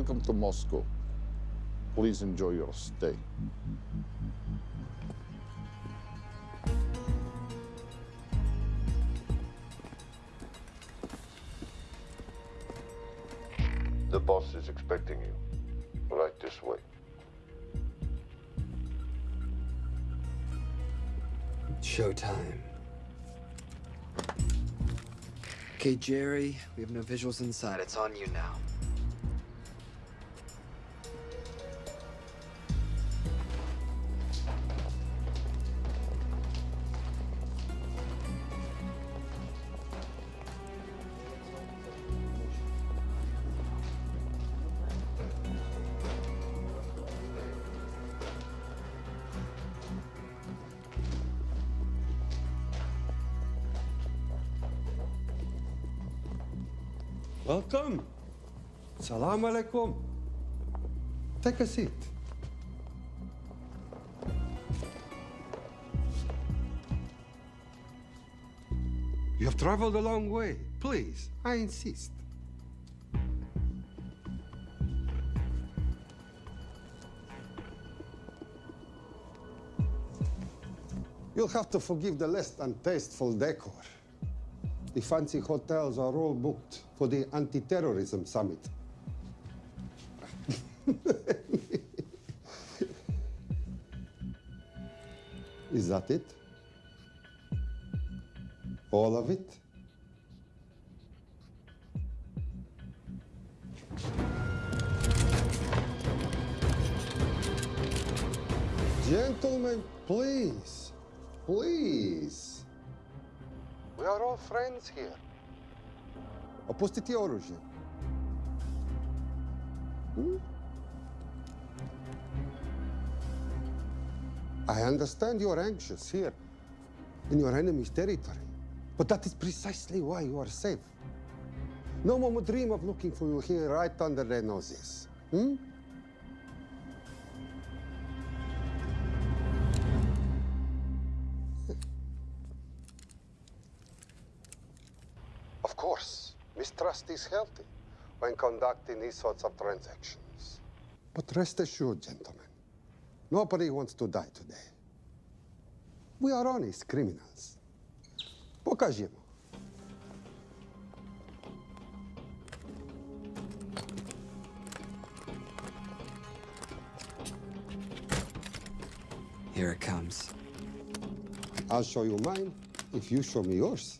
Welcome to Moscow. Please enjoy your stay. The boss is expecting you. Right this way. Showtime. Okay, Jerry, we have no visuals inside. It's on you now. Salam alaikum. Take a seat. You have traveled a long way. Please, I insist. You'll have to forgive the less than tasteful decor. The fancy hotels are all booked for the anti-terrorism summit. Is that it? All of it? Gentlemen, please, please. We are all friends here. Опустите оружие. Hmm? I understand you're anxious here in your enemy's territory, but that is precisely why you are safe. No one would dream of looking for you here right under their noses. Hmm? Of course, mistrust is healthy when conducting these sorts of transactions. But rest assured, gentlemen, nobody wants to die today. We are honest criminals. Покажемо. Here it comes. I'll show you mine if you show me yours.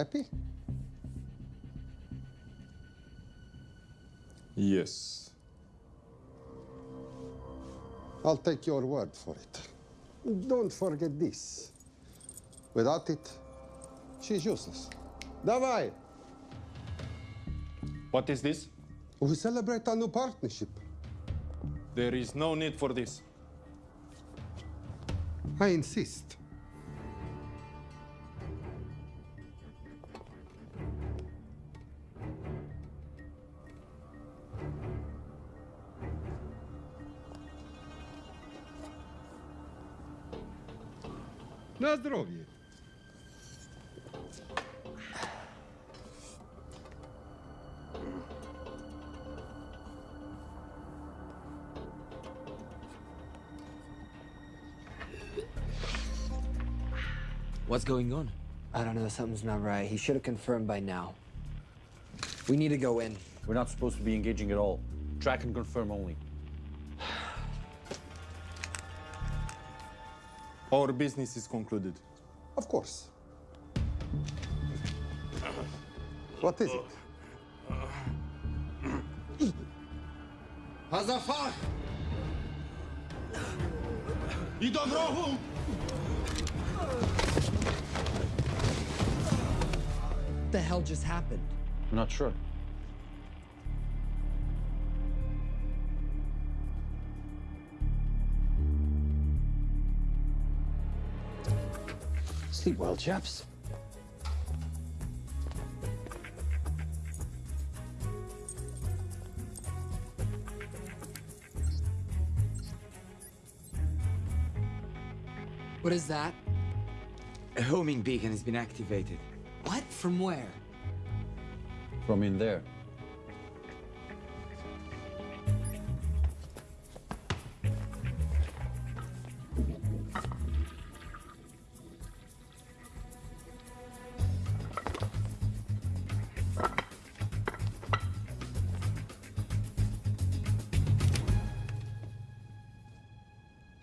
happy? Yes. I'll take your word for it. Don't forget this. Without it, she's useless. Давай! What is this? We celebrate our new partnership. There is no need for this. I insist. What's going on? I don't know, something's not right. He should have confirmed by now. We need to go in. We're not supposed to be engaging at all. Track and confirm only. Our business is concluded. Of course. What is it? Hazafar! You do What the hell just happened? I'm not sure. Sleep well, chaps. What is that? A homing beacon has been activated. What? From where? From in there.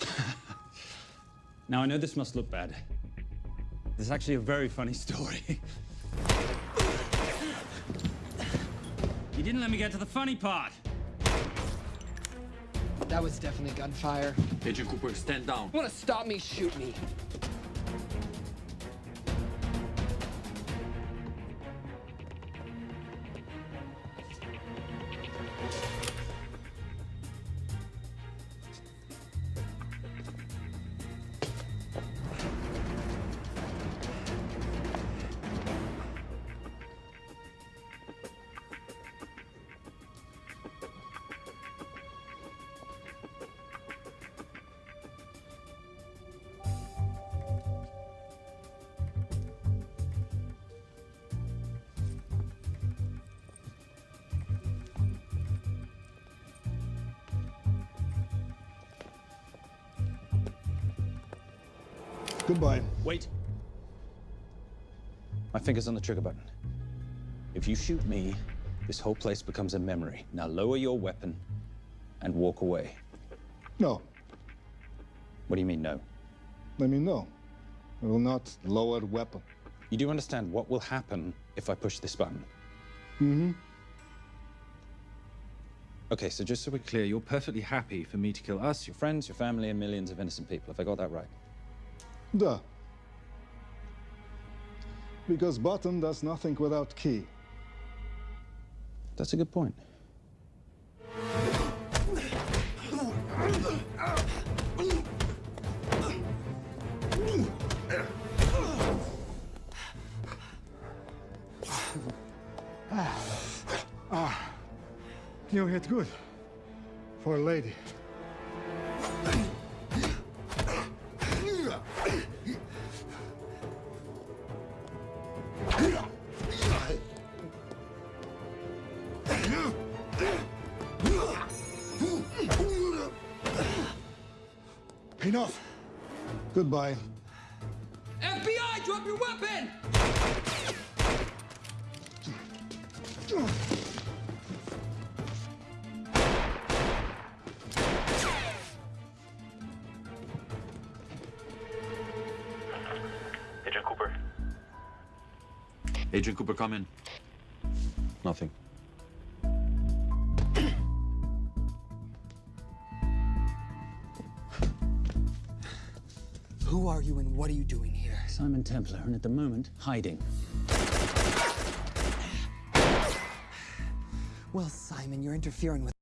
Now, I know this must look bad. This is actually a very funny story. didn't let me get to the funny part. That was definitely gunfire. Agent Cooper, stand down. Want to stop me? Shoot me. Finger's on the trigger button. If you shoot me, this whole place becomes a memory. Now lower your weapon and walk away. No, What do you mean, no? let me know. I will not lower the weapon. You do understand what will happen if I push this button? Mm-hmm. Okay, so just so we're clear, you're perfectly happy for me to kill us, your friends, your family, and millions of innocent people. Have I got that right? Duh. Because button does nothing without key. That's a good point. ah, You hit good. For a lady. Goodbye. FBI, drop your weapon! Agent Cooper. Agent Cooper, come in. You and what are you doing here? Simon Templar, and at the moment, hiding. Well, Simon, you're interfering with.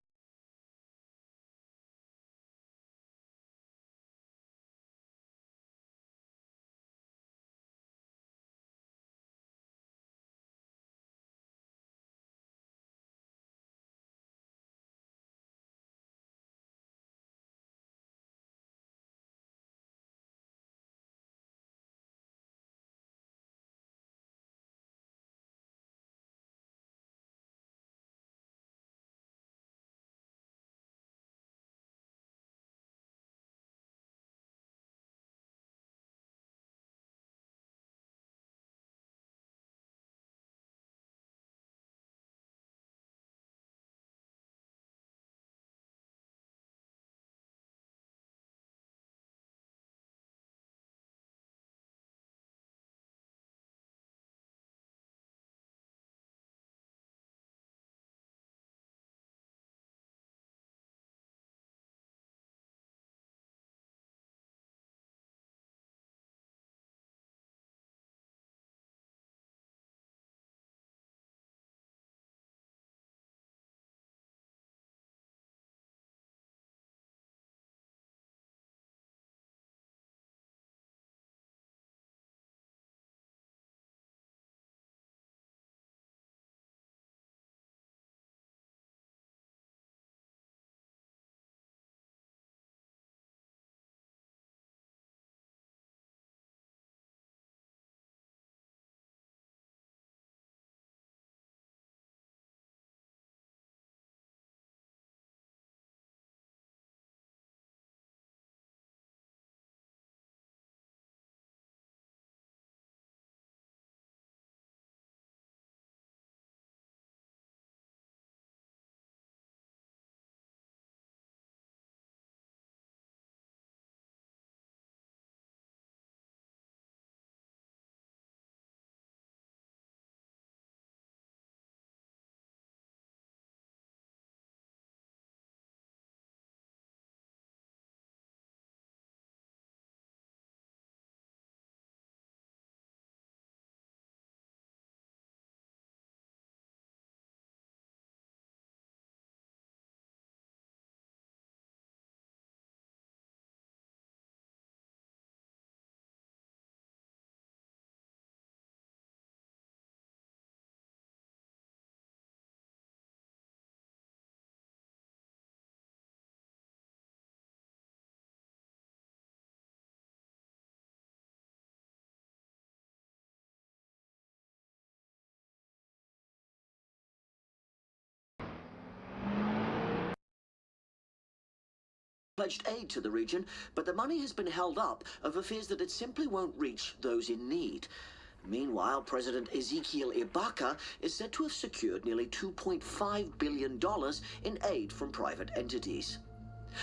Pledged aid to the region, but the money has been held up over fears that it simply won't reach those in need. Meanwhile, President Ezekiel Ibaka is said to have secured nearly $2.5 billion in aid from private entities.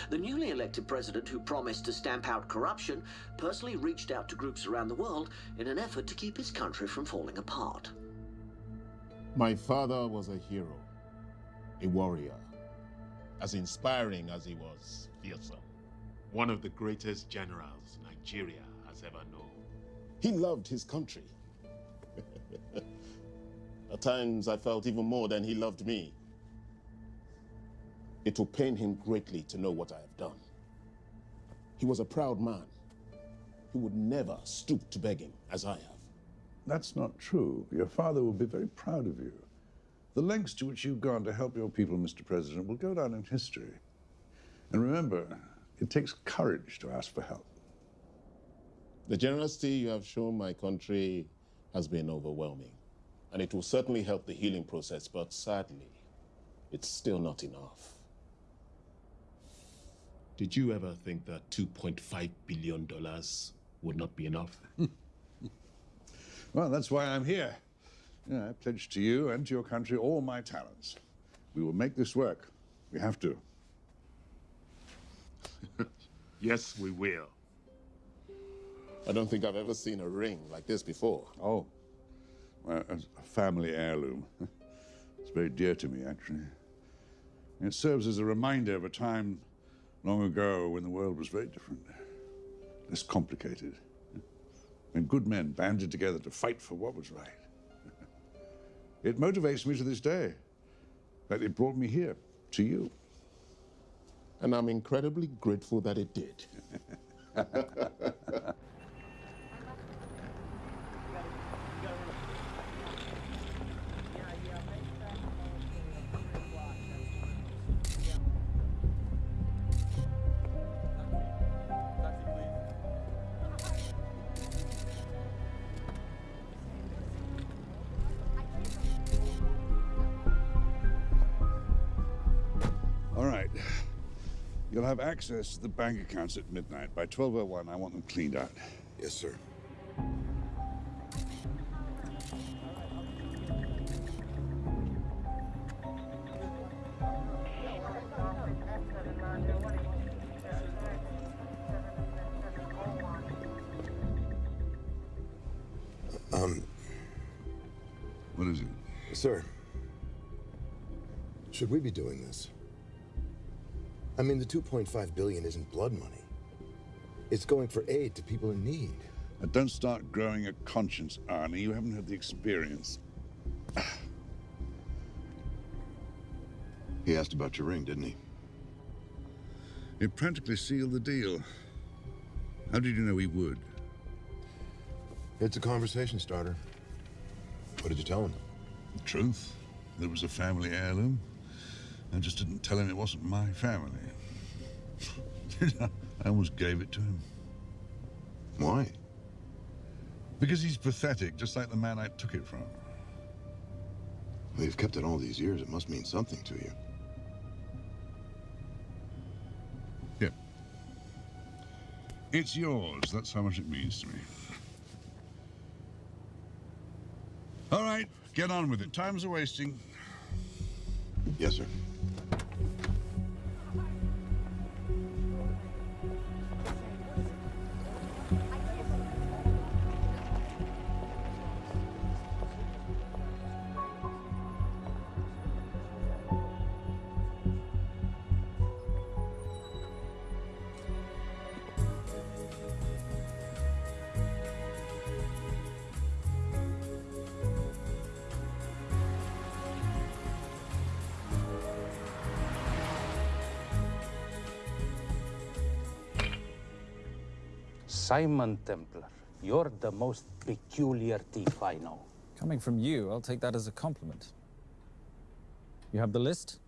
The newly elected president, who promised to stamp out corruption, personally reached out to groups around the world in an effort to keep his country from falling apart. My father was a hero, a warrior, as inspiring as he was fearsome. One of the greatest generals Nigeria has ever known. He loved his country. At times, I felt even more than he loved me. It will pain him greatly to know what I have done. He was a proud man. He would never stoop to begging, as I have. That's not true. Your father will be very proud of you. The lengths to which you've gone to help your people, Mr. President, will go down in history. And remember, it takes courage to ask for help. The generosity you have shown my country has been overwhelming. And it will certainly help the healing process, but sadly, it's still not enough. Did you ever think that $2.5 billion would not be enough? Well, that's why I'm here. I pledge to you and to your country all my talents. We will make this work. We have to. yes, we will. I don't think I've ever seen a ring like this before. Oh, well, it's a family heirloom. It's very dear to me, actually. It serves as a reminder of a time long ago when the world was very different, less complicated, when good men banded together to fight for what was right. It motivates me to this day. That it brought me here, to you. And I'm incredibly grateful that it did. have access to the bank accounts at midnight. By 12.01, I want them cleaned out. Yes, sir. Um, What is it? sir, should we be doing this? I mean, the 2.5 billion isn't blood money. It's going for aid to people in need. Now, don't start growing a conscience, Arnie. You haven't had the experience. He asked about your ring, didn't he? It practically sealed the deal. How did you know he would? It's a conversation starter. What did you tell him? The truth. There was a family heirloom. I just didn't tell him it wasn't my family. I almost gave it to him. Why? Because he's pathetic, just like the man I took it from. Well, you've kept it all these years. It must mean something to you. Here. It's yours. That's how much it means to me. All right, get on with it. Time's a wasting. Yes, sir. Simon Templar, you're the most peculiar thief I know. Coming from you, I'll take that as a compliment. You have the list?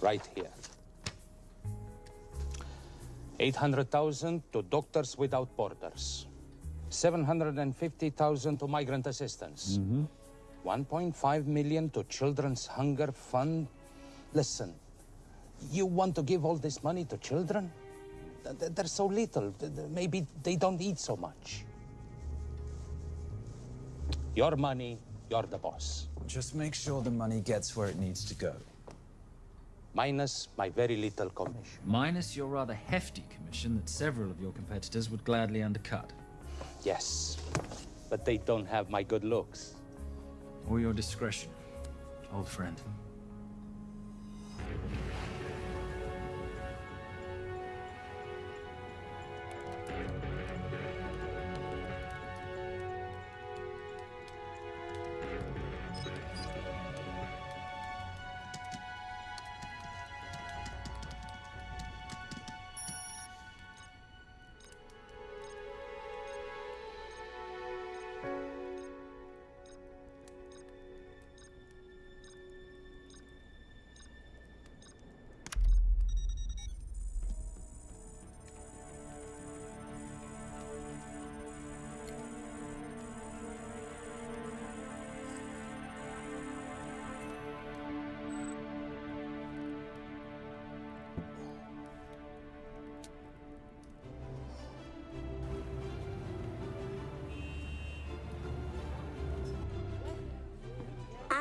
Right here. 800,000 to Doctors Without Borders. 750,000 to migrant assistance. Mm-hmm. 1.5 million to Children's Hunger Fund. Listen, You want to give all this money to children? Th- th- They're so little. Maybe they don't eat so much. Your money, you're the boss. Just make sure the money gets where it needs to go. Minus my very little commission. Minus your rather hefty commission that several of your competitors would gladly undercut. Yes, but they don't have my good looks. Or your discretion, old friend.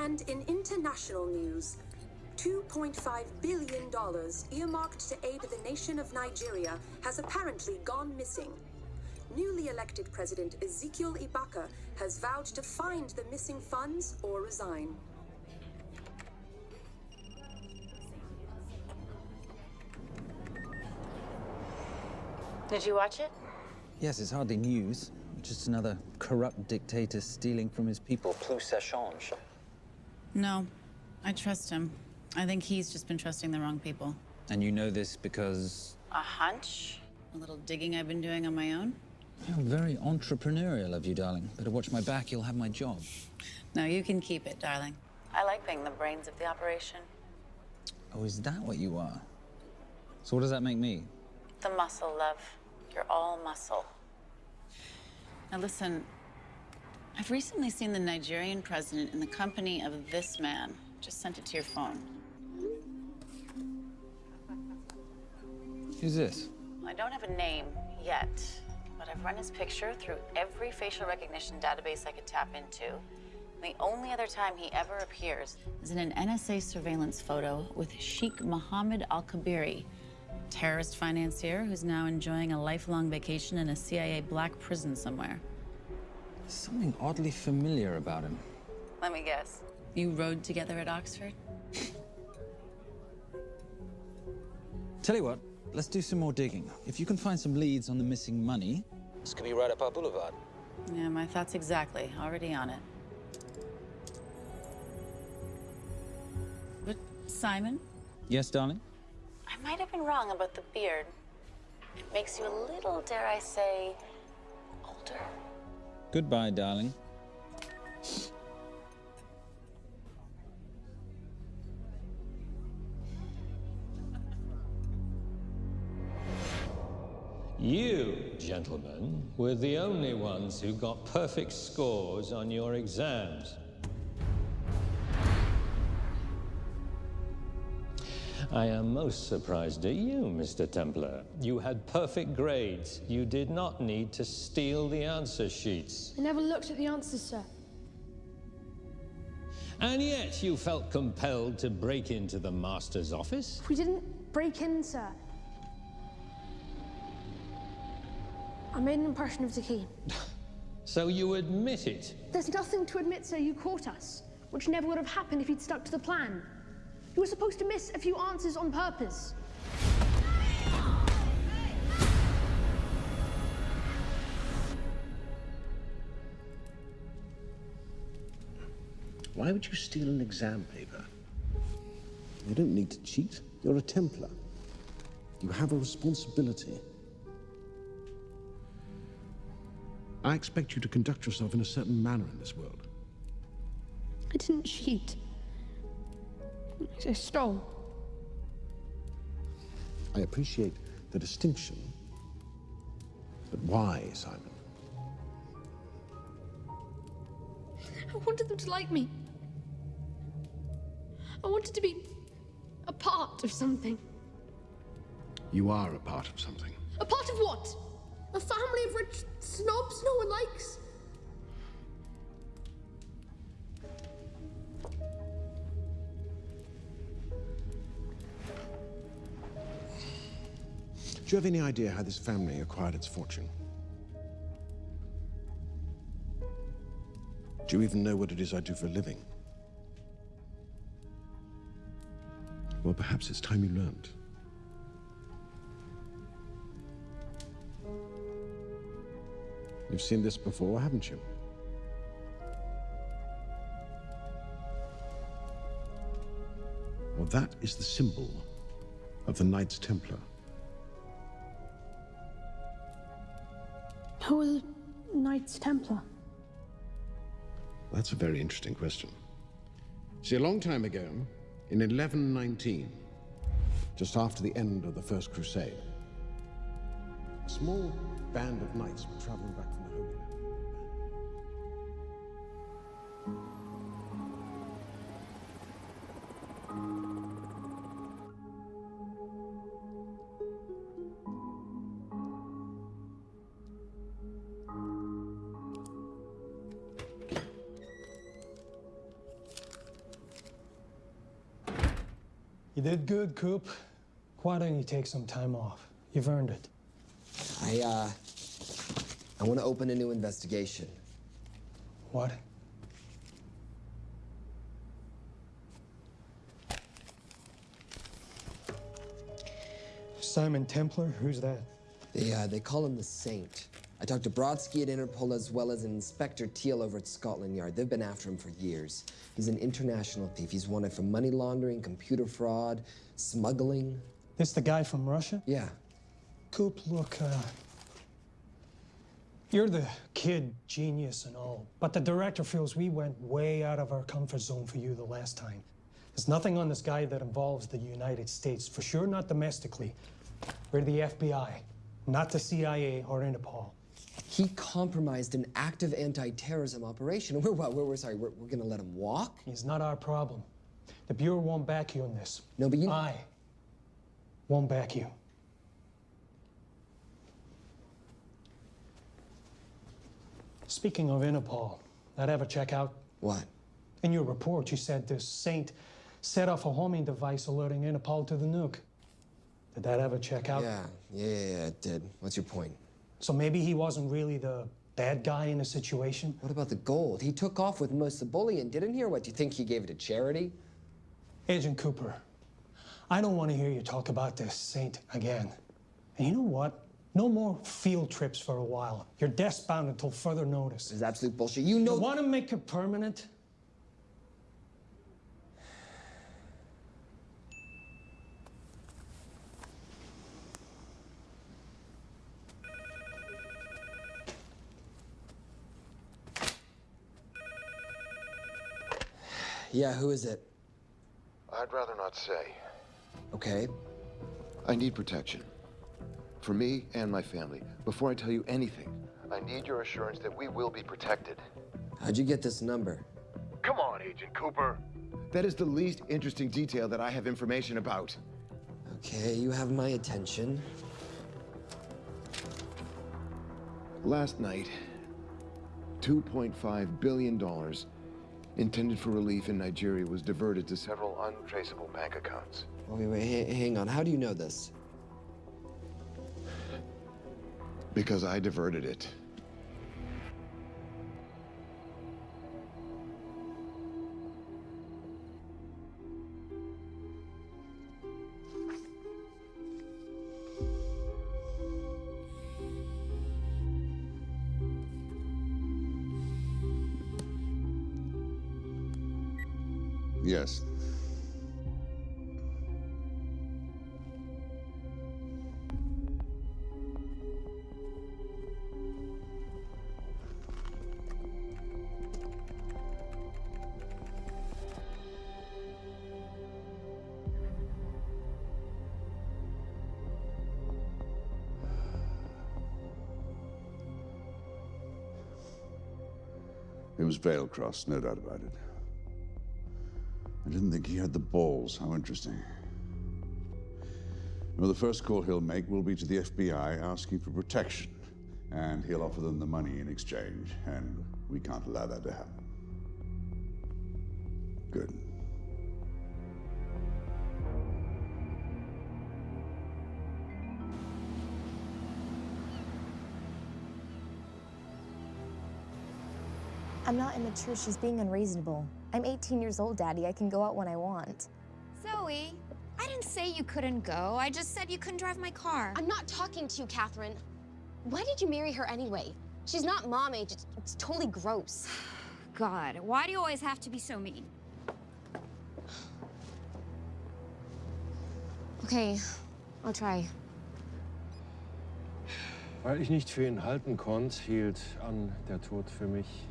And in international news, $2.5 billion earmarked to aid the nation of Nigeria has apparently gone missing. Newly elected President Ezekiel Ibaka has vowed to find the missing funds or resign. Did you watch it? Yes, it's hardly news. Just another corrupt dictator stealing from his people. Plus ça change. No, I trust him. I think he's just been trusting the wrong people. And you know this because A hunch? A little digging I've been doing on my own? you're very entrepreneurial of you, darling. Better watch my back, you'll have my job. No, you can keep it, darling. I like being the brains of the operation. Oh, is that what you are? So what does that make me? The muscle, love. You're all muscle. Now listen, I've recently seen the Nigerian president in the company of this man. Just sent it to your phone. Who's this? I don't have a name yet, but I've run his picture through every facial recognition database I could tap into. The only other time he ever appears is in an NSA surveillance photo with Sheikh Mohammed Al Kabiri, terrorist financier who's now enjoying a lifelong vacation in a CIA black prison somewhere. There's something oddly familiar about him. Let me guess. You rode together at Oxford? Tell you what, let's do some more digging. If you can find some leads on the missing money, this could be right up our boulevard. Yeah, my thoughts exactly. Already on it. But, Simon, Yes, darling? I might have been wrong about the beard. It makes you a little, dare I say, older. Goodbye, darling. You, gentlemen, were the only ones who got perfect scores on your exams. I am most surprised at you, Mr. Templar. You had perfect grades. You did not need to steal the answer sheets. I never looked at the answers, sir. And yet you felt compelled to break into the master's office? We didn't break in, sir. I made an impression of the key. So you admit it? There's nothing to admit, sir. You caught us, which never would have happened if you'd stuck to the plan. You were supposed to miss a few answers on purpose. Why would you steal an exam paper? You don't need to cheat. You're a Templar. You have a responsibility. I expect you to conduct yourself in a certain manner in this world. I didn't cheat. I stole. I appreciate the distinction. But why, Simon? I wanted them to like me. I wanted to be a part of something. You are a part of something. A part of what? A family of rich snobs no one likes? Do you have any idea how this family acquired its fortune? Do you even know what it is I do for a living? Well, perhaps it's time you learned. You've seen this before, haven't you? Well, that is the symbol of the Knights Templar. Who the Knights Templar? That's a very interesting question. See, a long time ago, in 1119, just after the end of the First Crusade, a small band of knights were traveling back good, Coop. Why don't you take some time off? You've earned it. I, uh, I want to open a new investigation. What? Simon Templar? Who's that? They, uh, they call him the Saint. I talked to Brodsky at Interpol as well as Inspector Teal over at Scotland Yard. They've been after him for years. He's an international thief. He's wanted for money laundering, computer fraud, smuggling. This the guy from Russia? Yeah. Coop, look, uh, you're the kid genius and all, but the director feels we went way out of our comfort zone for you the last time. There's nothing on this guy that involves the United States, for sure not domestically. We're the FBI, not the CIA or Interpol. He compromised an active anti-terrorism operation. We're what? We're, we're sorry. We're, we're gonna let him walk? He's not our problem. The Bureau won't back you in this. No, but you. I won't back you. Speaking of Interpol, that ever check out? What? In your report, you said this saint set off a homing device alerting Interpol to the nuke. Did that ever check out? Yeah, yeah, yeah, it did. What's your point? So maybe he wasn't really the bad guy in the situation? What about the gold? He took off with most of the bullion, didn't he? Or what, do you think he gave it to charity? Agent Cooper, I don't want to hear you talk about this saint again. And you know what? No more field trips for a while. You're desk bound until further notice. It's absolute bullshit. You know. You want to make it permanent? Yeah, who is it? I'd rather not say. Okay. I need protection. For me and my family. Before I tell you anything, I need your assurance that we will be protected. How'd you get this number? Come on, Agent Cooper. That is the least interesting detail that I have information about. Okay, you have my attention. Last night, $2.5 billion intended for relief in Nigeria was diverted to several untraceable bank accounts. Wait, wait, ha- hang on. How do you know this? Because I diverted it. Yes. It was Valecross, no doubt about it. I didn't think he had the balls. How interesting. Well, the first call he'll make will be to the FBI asking for protection, and he'll offer them the money in exchange, and we can't allow that to happen. I'm not immature. She's being unreasonable. I'm 18 years old, Daddy. I can go out when I want. Zoe, I didn't say you couldn't go. I just said you couldn't drive my car. I'm not talking to you, Catherine. Why did you marry her anyway? She's not mom age. It's, it's totally gross. God, why do you always have to be so mean? Okay, I'll try. Weil ich nicht für ihn halten konnte, hielt an der Tod für mich.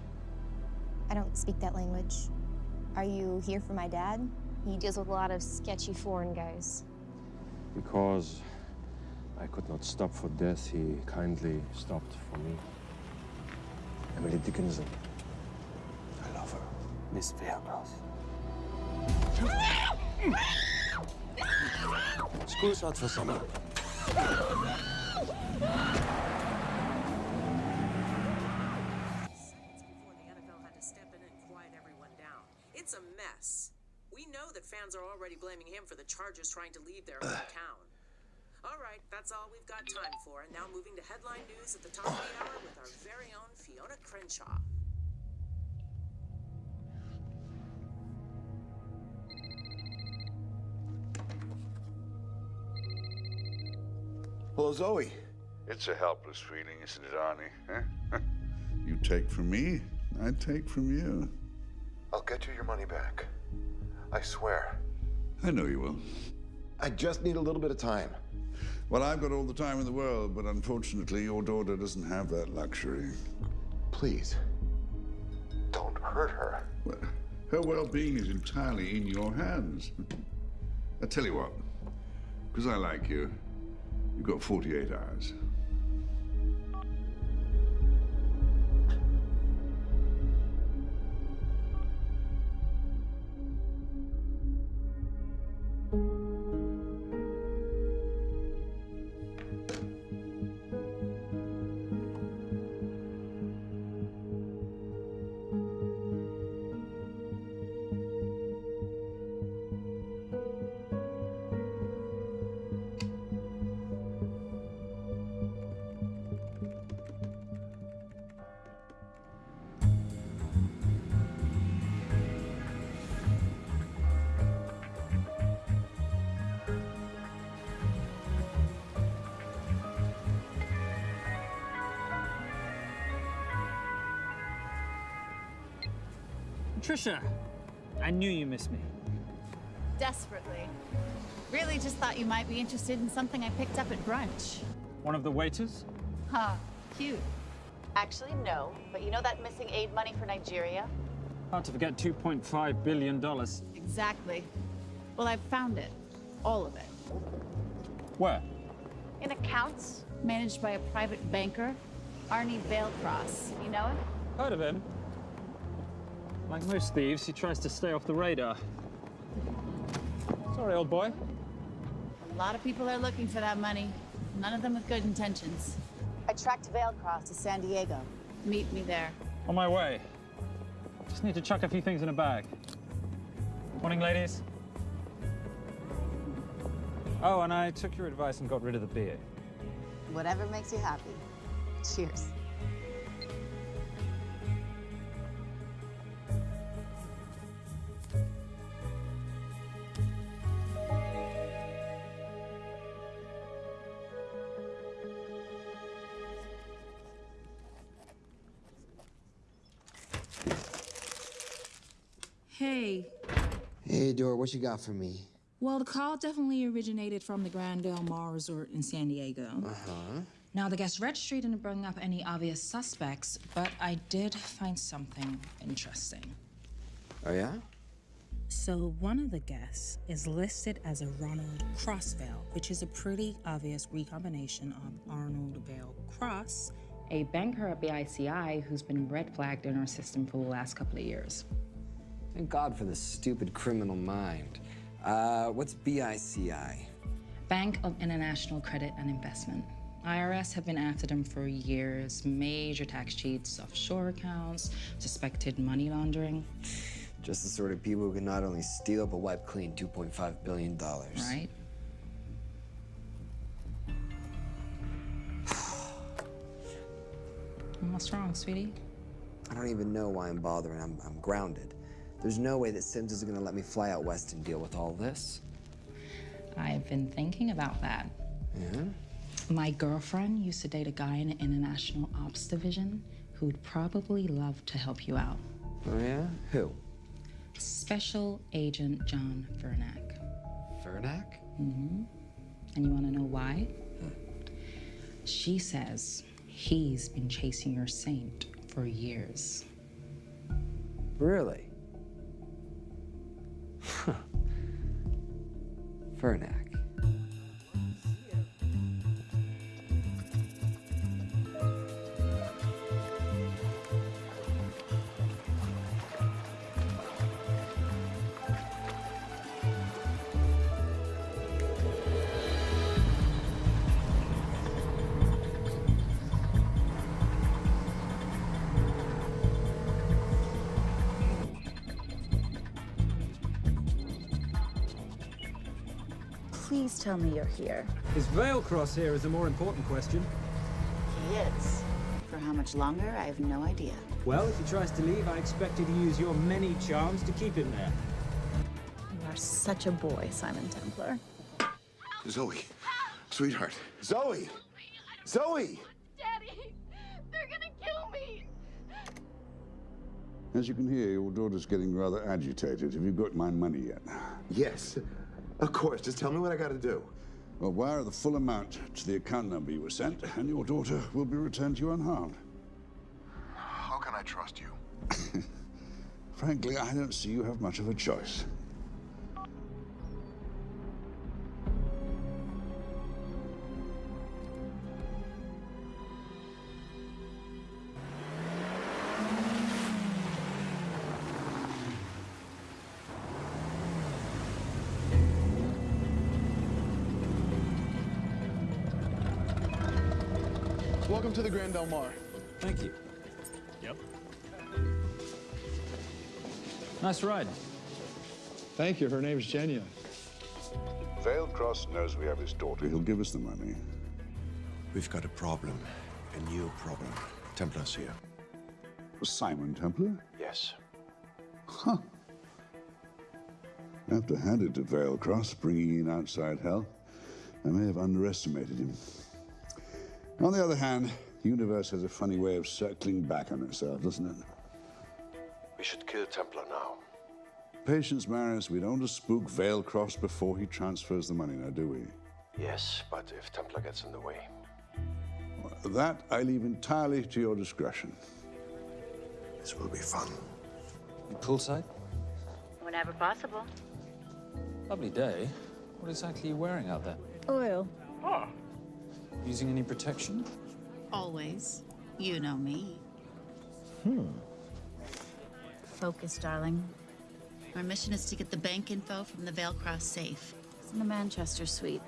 I don't speak that language. Are you here for my dad? He deals with a lot of sketchy foreign guys. Because I could not stop for death, he kindly stopped for me. Emily Dickinson. I love her. Miss Valecross. School's out for summer. Already blaming him for the Chargers trying to leave their hometown. All right, that's all we've got time for. And now moving to headline news at the top of the hour with our very own Fiona Crenshaw. Hello, Zoe. It's a helpless feeling, isn't it, Arnie? You take from me, I take from you. I'll get you your money back. I swear. I know you will. I just need a little bit of time. Well, I've got all the time in the world, but unfortunately, your daughter doesn't have that luxury. Please, don't hurt her. Well, her well-being is entirely in your hands. I tell you what, because I like you, you've got 48 hours. Trisha, I knew you missed me. Desperately. Really just thought you might be interested in something I picked up at brunch. One of the waiters? Huh, cute. Actually, no. But you know that missing aid money for Nigeria? Hard to forget $2.5 billion. Exactly. Well, I've found it. All of it. Where? In accounts managed by a private banker, Arnie Valecross. You know him? Heard of him. Like most thieves, he tries to stay off the radar. Sorry, old boy. A lot of people are looking for that money. None of them with good intentions. I tracked Valecross to San Diego. Meet me there. On my way. Just need to chuck a few things in a bag. Morning, ladies. Oh, and I took your advice and got rid of the beer. Whatever makes you happy. Cheers. What you got for me? Well, the call definitely originated from the Grand Del Mar Resort in San Diego. Uh-huh. Now, the guest registry didn't bring up any obvious suspects, but I did find something interesting. Oh, yeah? So, one of the guests is listed as a Ronald Crossvale, which is a pretty obvious recombination of Arnold Vale Cross, a banker at BICI who's been red flagged in our system for the last couple of years. Thank God for this stupid criminal mind. Uh, what's BICI? Bank of International Credit and Investment. IRS have been after them for years. Major tax cheats, offshore accounts, suspected money laundering. Just the sort of people who can not only steal but wipe clean $2.5 billion. Right. What's wrong, sweetie? I don't even know why I'm bothering. I'm, I'm grounded. There's no way that Sims is gonna let me fly out west and deal with all this. I've been thinking about that. Yeah? My girlfriend used to date a guy in the International Ops Division who'd probably love to help you out. Oh, yeah? Who? Special Agent John Fernack. Fernack? Mm-hmm. And you want to know why? She says he's been chasing your saint for years. Really? Fernack. Tell me you're here. Is Valecross here is a more important question. He is. For how much longer, I have no idea. Well, if he tries to leave, I expect you to use your many charms to keep him there. You are such a boy, Simon Templar. Zoe, sweetheart. Zoe! Zoe! Daddy, they're gonna kill me. As you can hear, your daughter's getting rather agitated. Have you got my money yet? Yes. Of course. Just tell me what I gotta do. Well, wire the full amount to the account number you were sent, and your daughter will be returned to you unharmed. How can I trust you? Frankly, I don't see you have much of a choice. Yep. Nice ride. Thank you. Her name's Genya. Valecross knows we have his daughter. He'll give us the money. We've got a problem. A new problem. Templar's here. Simon Templar? Yes. Huh. I have to hand it to Valecross, bringing in outside help. I may have underestimated him. On the other hand, the universe has a funny way of circling back on itself, doesn't it? We should kill Templar now. Patience, Marius. We don't want to spook Valecross before he transfers the money, now, do we? Yes, but if Templar gets in the way. That I leave entirely to your discretion. This will be fun. Poolside? Whenever possible. Lovely day. What exactly are you wearing out there? Oil. Using any protection? Always. You know me. Hmm. Focus, darling. Our mission is to get the bank info from the Valecross safe. It's in the Manchester suite.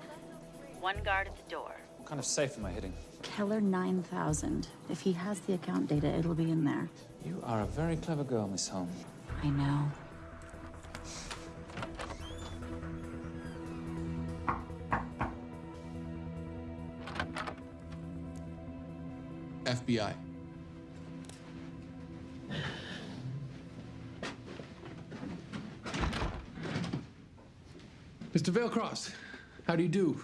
One guard at the door. What kind of safe am I hitting? Keller 9000. If he has the account data, it'll be in there. You are a very clever girl, Miss Holmes. I know. FBI. Mr. Valecross, how do you do?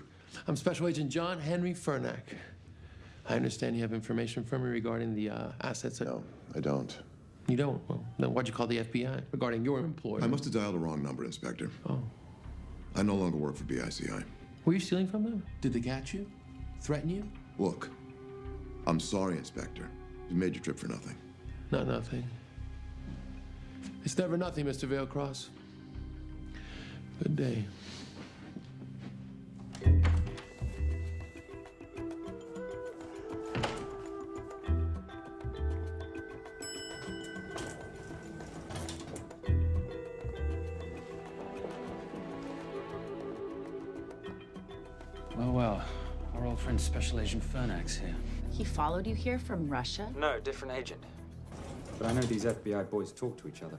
I'm Special Agent John Henry Fernack. I understand you have information for me regarding the uh, assets. No, I don't. You don't? Well, then why'd you call the FBI regarding your employer? I must have dialed the wrong number, Inspector. Oh. I no longer work for BICI. Were you stealing from them? Did they catch you? Threaten you? Look, I'm sorry, Inspector. You made your trip for nothing. Not nothing. It's never nothing, Mr. Valecross. Good day. Well, well. Our old friend Special Agent Fernack's here. He followed you here from Russia? No, different agent. But I know these FBI boys talk to each other.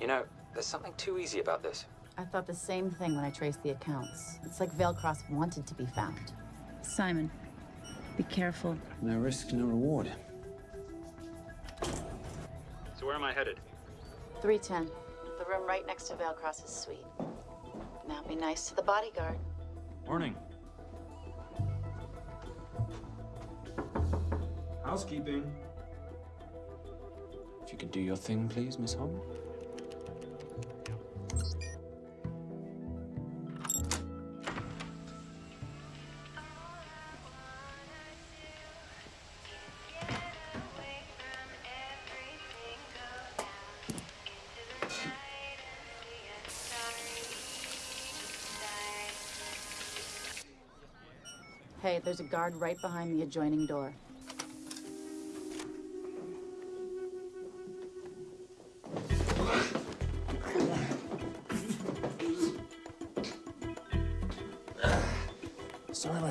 You know, there's something too easy about this. I thought the same thing when I traced the accounts. It's like Valecross wanted to be found. Simon, be careful. No risk, no reward. So where am I headed? 310. The room right next to Valecross's suite. Now be nice to the bodyguard. Morning. Housekeeping. If you could do your thing, please, Miss Holm. Hey, there's a guard right behind the adjoining door.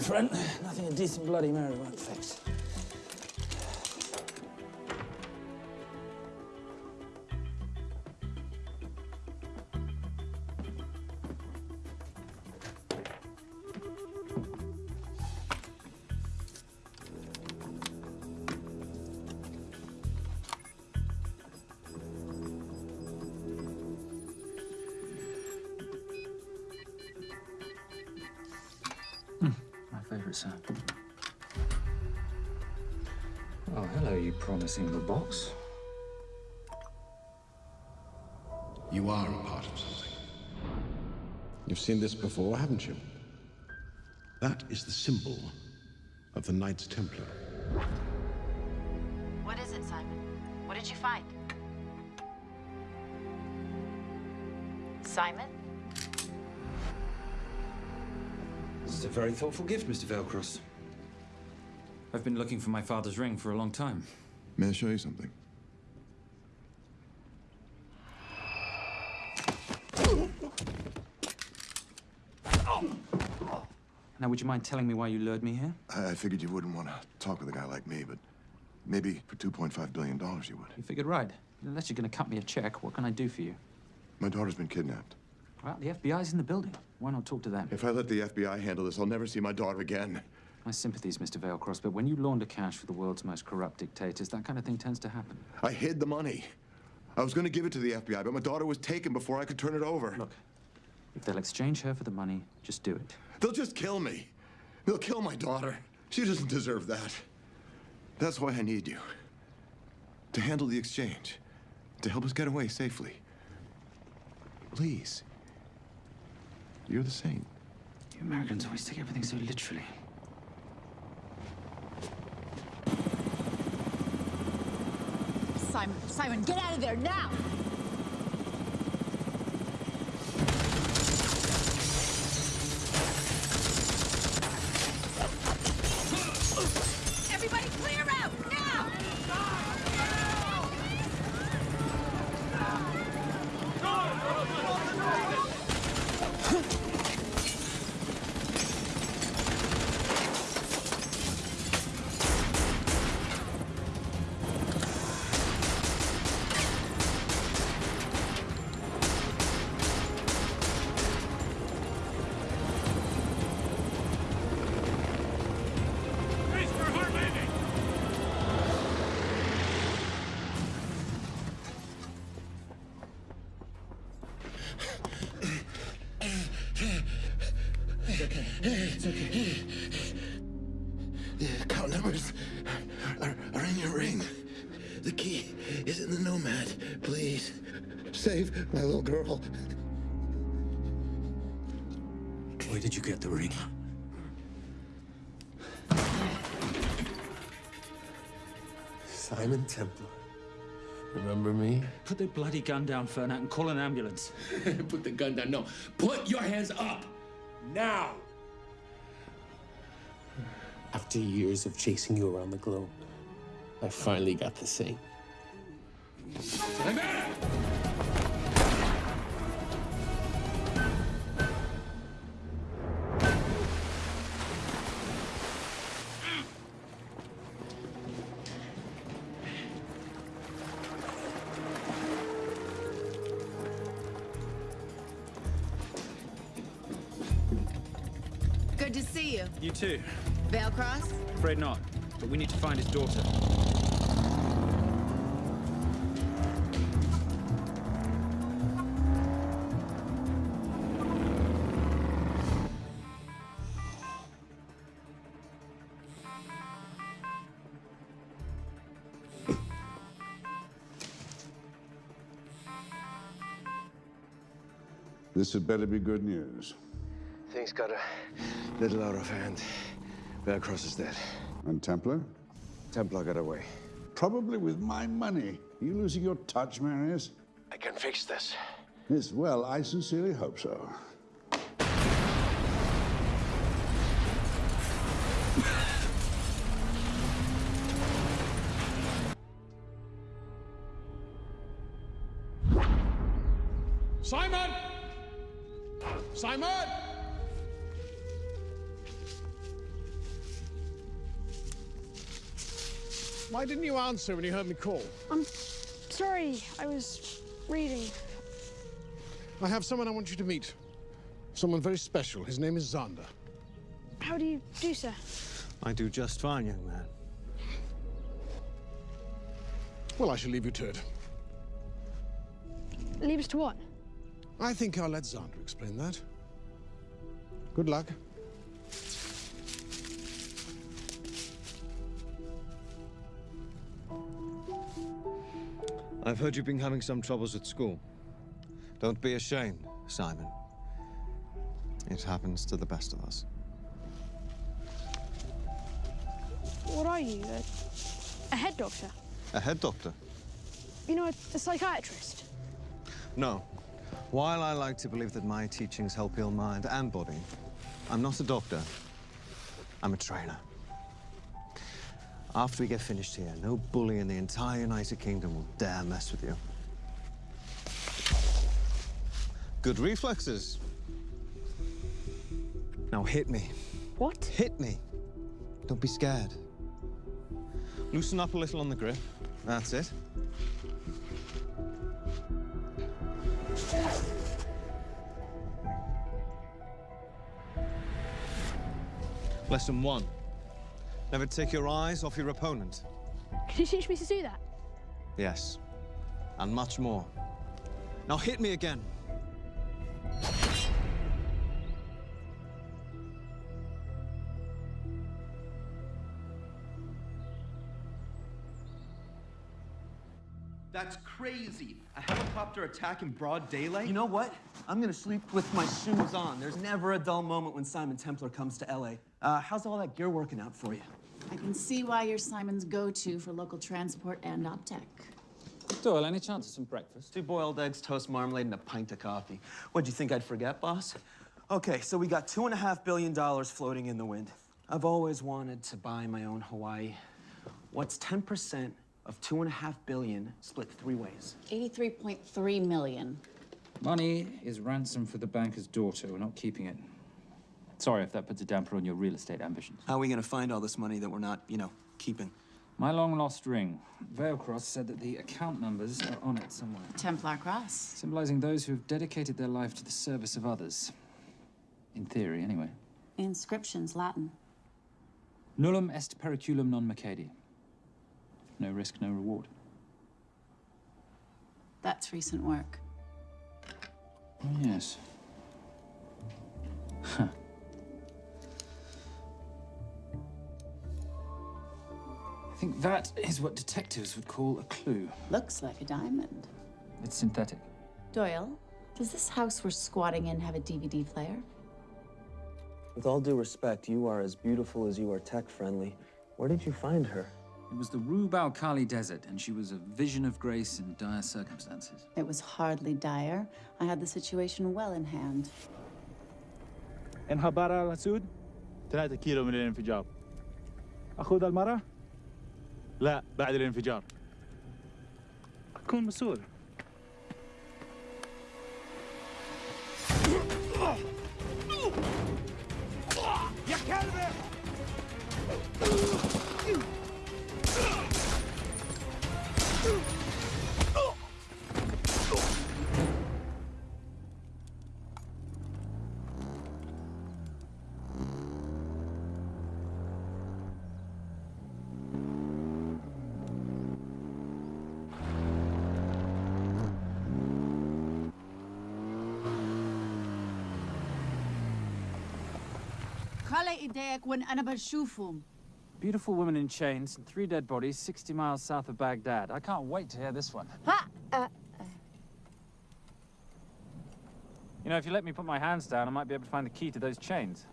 Friend. Nothing a decent Bloody Mary won't fix. You promising the box. You are a part of something. You've seen this before, haven't you? That is the symbol of the Knights Templar. What is it, Simon? What did you find? Simon? This is a very thoughtful gift, Mr. Valecross. I've been looking for my father's ring for a long time. May I show you something? Now, would you mind telling me why you lured me here? I, I figured you wouldn't want to talk with a guy like me, but maybe for $2.5 billion you would. You figured right. Unless you're going to cut me a check, what can I do for you? My daughter's been kidnapped. Well, the FBI's in the building. Why not talk to them? If I let the FBI handle this, I'll never see my daughter again. My sympathies, Mr. Valecross, but when you launder cash for the world's most corrupt dictators, that kind of thing tends to happen. I hid the money. I was going to give it to the FBI, but my daughter was taken before I could turn it over. Look, if they'll exchange her for the money, just do it. They'll just kill me. They'll kill my daughter. She doesn't deserve that. That's why I need you. To handle the exchange. To help us get away safely. Please. You're the saint. You Americans always take everything so literally. Simon, Simon, get out of there now! My little girl. Where did you get the ring? Simon Templar. Remember me? Put the bloody gun down, Fernack, and call an ambulance. Put the gun down. No. Put your hands up. Now. After years of chasing you around the globe, I finally got the same. Good too. Valecross? Afraid not, but we need to find his daughter. This had better be good news. Things got a little out of hand. Valecross is dead. And Templar? Templar got away. Probably with my money. Are you losing your touch, Marius? I can fix this. Yes, well, I sincerely hope so. Didn't you answer when you heard me call? I'm sorry, I was reading. I have someone I want you to meet. Someone very special. His name is Zander. How do you do, sir? I do just fine, young man. Well, I shall leave you to it. Leave us to what? I think I'll let Zander explain that. Good luck. I've heard you've been having some troubles at school. Don't be ashamed, Simon. It happens to the best of us. What are you? A, a head doctor? A head doctor? You know, a, a psychiatrist? No. While I like to believe that my teachings help heal mind and body, I'm not a doctor. I'm a trainer. After we get finished here, no bully in the entire United Kingdom will dare mess with you. Good reflexes. Now hit me. What? Hit me. Don't be scared. Loosen up a little on the grip. That's it. Lesson one. Never take your eyes off your opponent. Can you teach me to do that? Yes. And much more. Now hit me again. That's crazy. A helicopter attack in broad daylight? You know what? I'm gonna sleep with my shoes on. There's never a dull moment when Simon Templar comes to LA. Uh, how's all that gear working out for you? I can see why you're Simon's go-to for local transport and optech. Doyle, any chance of some breakfast? Two boiled eggs, toast marmalade, and a pint of coffee. What'd you think I'd forget, boss? Okay, so we got two and a half billion dollars floating in the wind. I've always wanted to buy my own Hawaii. What's 10% of two and a half billion split three ways? 83.3 million. Money is ransom for the banker's daughter. We're not keeping it. Sorry if that puts a damper on your real estate ambitions. How are we gonna find all this money that we're not, you know, keeping? My long lost ring. Valecross said that the account numbers are on it somewhere. Templar Cross. Symbolizing those who have dedicated their life to the service of others. In theory, anyway. Inscriptions, Latin. Nullum est periculum non mercedi. No risk, no reward. That's recent work. Oh, yes. Huh. think that is what detectives would call a clue. Looks like a diamond. It's synthetic. Doyle, does this house we're squatting in have a DVD player? With all due respect, you are as beautiful as you are tech-friendly. Where did you find her? It was the Rub al Khali Desert, and she was a vision of grace in dire circumstances. It was hardly dire. I had the situation well in hand. انهبر على السود 3 كيلو من الانفجار أخذ المرة؟ لا بعد الانفجار. كون مسؤول. Beautiful woman in chains and three dead bodies 60 miles south of Baghdad. I can't wait to hear this one. Ha! Uh, You know, if you let me put my hands down, I might be able to find the key to those chains.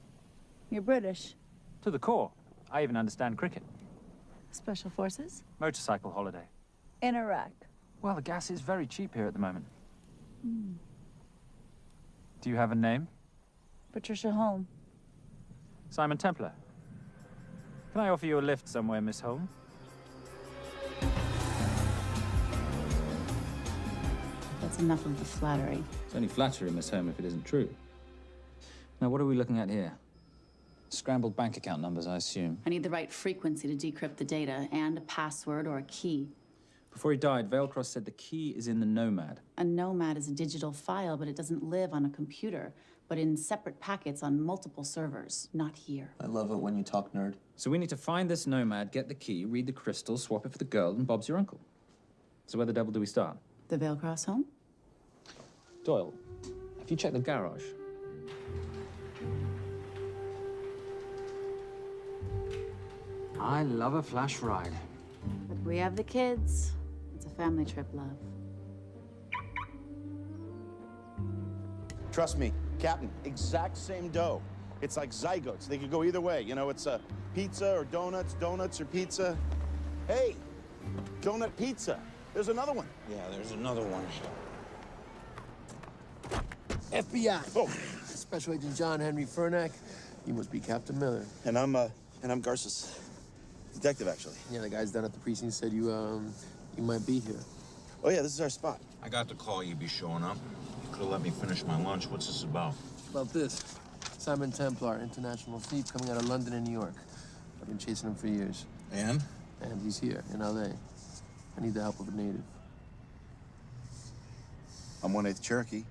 you're British. To the core. I even understand cricket. Special Forces? Motorcycle holiday. In Iraq. Well, the gas is very cheap here at the moment. Hmm. Do you have a name? Patricia Holm. Simon Templar. Can I offer you a lift somewhere, Miss Holm? That's enough of the flattery. It's only flattery, Miss Holm, if it isn't true. Now, what are we looking at here? Scrambled bank account numbers, I assume. I need the right frequency to decrypt the data and a password or a key. Before he died, Valecross said the key is in the Nomad. A nomad is a digital file, but it doesn't live on a computer, but in separate packets on multiple servers, not here. I love it when you talk nerd. So we need to find this Nomad, get the key, read the crystal, swap it for the girl, and Bob's your uncle. So where the devil do we start? The Valecross home? Doyle, have you checked the garage? I love a flash ride. But we have the kids. It's a family trip, love. Trust me, Captain, exact same dough. It's like zygotes. They could go either way. You know, it's a pizza or donuts, donuts or pizza. Hey, donut pizza. There's another one. Yeah, there's another one. FBI. Oh. Special Agent John Henry Fernack. You must be Captain Miller. And I'm, uh, and I'm Garces. Detective, actually. Yeah, the guys down at the precinct said you, um, you might be here. Oh, yeah, this is our spot. I got the call you'd be showing up. You could have let me finish my lunch. What's this about? About this. Simon Templar, international thief coming out of London and New York. I've been chasing him for years. And? And he's here, in L.A. I need the help of a native. I'm one eighth Cherokee.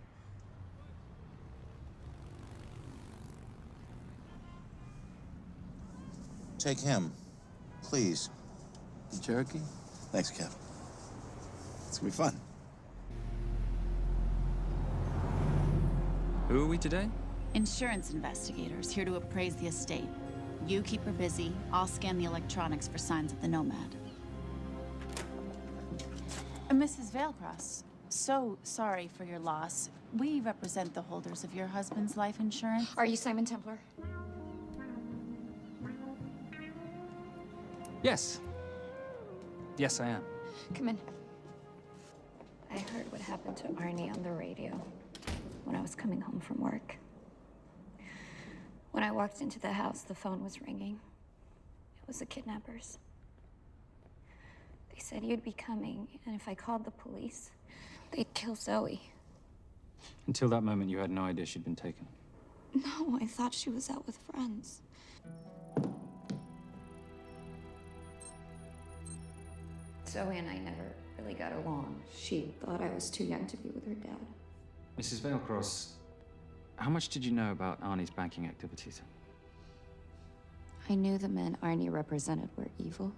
Take him, please. The Cherokee? Thanks, Cap. It's gonna be fun. Who are we today? Insurance investigators here to appraise the estate. You keep her busy. I'll scan the electronics for signs of the nomad. Uh, Mrs. Valecross, so sorry for your loss. We represent the holders of your husband's life insurance. Are you Simon Templar? Yes. Yes, I am. Come in. I heard what happened to Arnie on the radio when I was coming home from work. When I walked into the house, the phone was ringing. It was the kidnappers. They said you'd be coming, and if I called the police, they'd kill Zoe. Until that moment, you had no idea she'd been taken. No, I thought she was out with friends. Zoe and I never really got along. She thought I was too young to be with her dad. Mrs. Valecross, how much did you know about Arnie's banking activities? I knew the men Arnie represented were evil.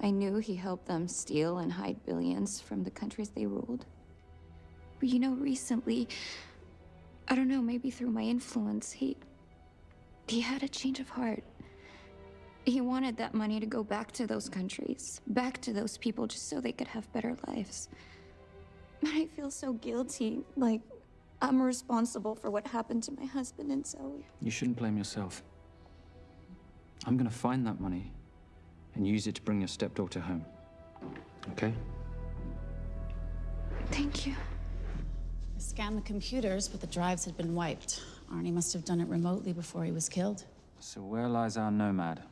I knew he helped them steal and hide billions from the countries they ruled. But you know, recently, I don't know, maybe through my influence, he. he had a change of heart. He wanted that money to go back to those countries, back to those people, just so they could have better lives. But I feel so guilty, like I'm responsible for what happened to my husband and Zoe. You shouldn't blame yourself. I'm gonna find that money and use it to bring your stepdaughter home. Okay? Thank you. I scanned the computers, but the drives had been wiped. Arnie must have done it remotely before he was killed. So where lies our nomad?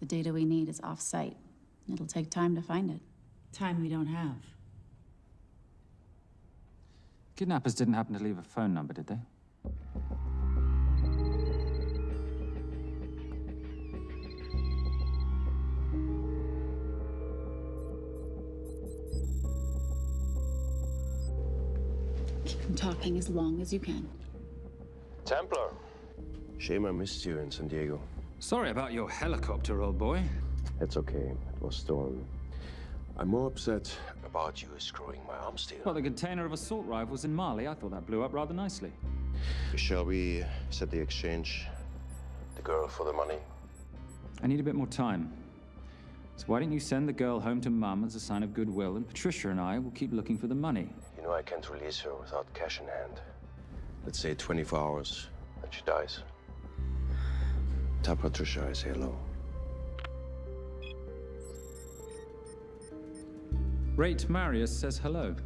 The data we need is off-site. It'll take time to find it. Time we don't have. Kidnappers didn't happen to leave a phone number, did they? Keep him talking as long as you can. Templar. Shame I missed you in San Diego. Sorry about your helicopter, old boy. It's okay. It was storm. I'm more upset about you screwing my arm steel. Well, the container of assault rifles in Mali, I thought that blew up rather nicely. Shall we set the exchange? The girl for the money. I need a bit more time. So why don't you send the girl home to Mum as a sign of goodwill, and Patricia and I will keep looking for the money. You know I can't release her without cash in hand. Let's say 24 hours, and she dies. Tell Patricia I say hello. Rayt Marius says hello.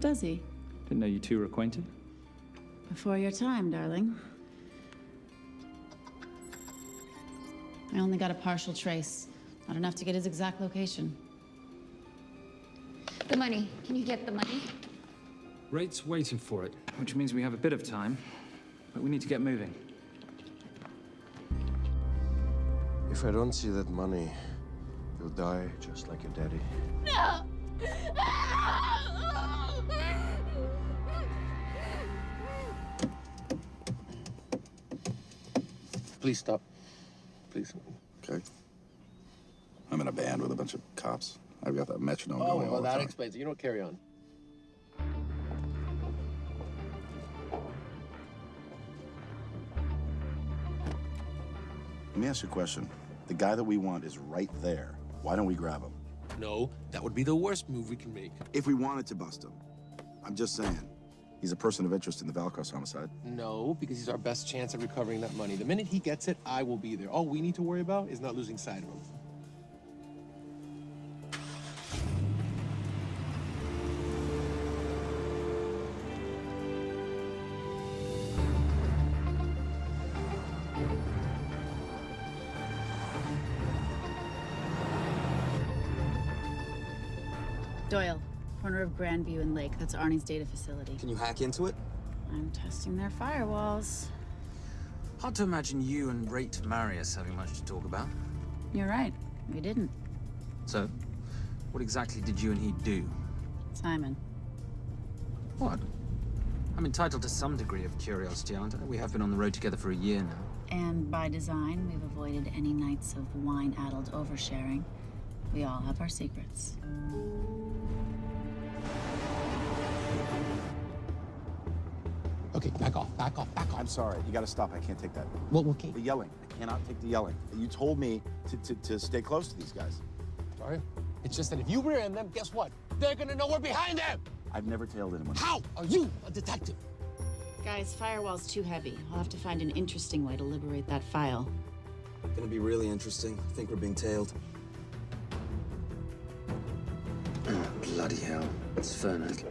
Does he? Didn't know you two were acquainted. Before your time, darling. I only got a partial trace. Not enough to get his exact location. The money. Can you get the money? Rayt's waiting for it, which means we have a bit of time, but we need to get moving. If I don't see that money, you'll die just like your daddy. No! Please stop. Please. Okay. I'm in a band with a bunch of cops. I've got that metronome Oh, going all well, the that explains it. You don't carry on. Let me ask you a question. The guy that we want is right there. Why don't we grab him? No, that would be the worst move we can make. If we wanted to bust him. I'm just saying. He's a person of interest in the Valecross homicide. No, because he's our best chance at recovering that money. The minute he gets it, I will be there. All we need to worry about is not losing sight of him. Grandview and Lake. That's Arnie's data facility. Can you hack into it? I'm testing their firewalls. Hard to imagine you and Rayt Marius having much to talk about. You're right. We didn't. So, what exactly did you and he do? Simon. What? I'm entitled to some degree of curiosity, aren't I? We have been on the road together for a year now. And by design, we've avoided any nights of wine-addled oversharing. We all have our secrets. Okay, back off, back off, back off. I'm sorry. You gotta stop. I can't take that. Well, okay. The yelling. I cannot take the yelling. You told me to, to, to stay close to these guys. Sorry? It's just that if you rear end them, guess what? They're gonna know we're behind them! I've never tailed anyone. How are you a detective? Guys, firewall's too heavy. I'll have to find an interesting way to liberate that file. Gonna be really interesting. I think we're being tailed. Oh, bloody hell. It's Fernack.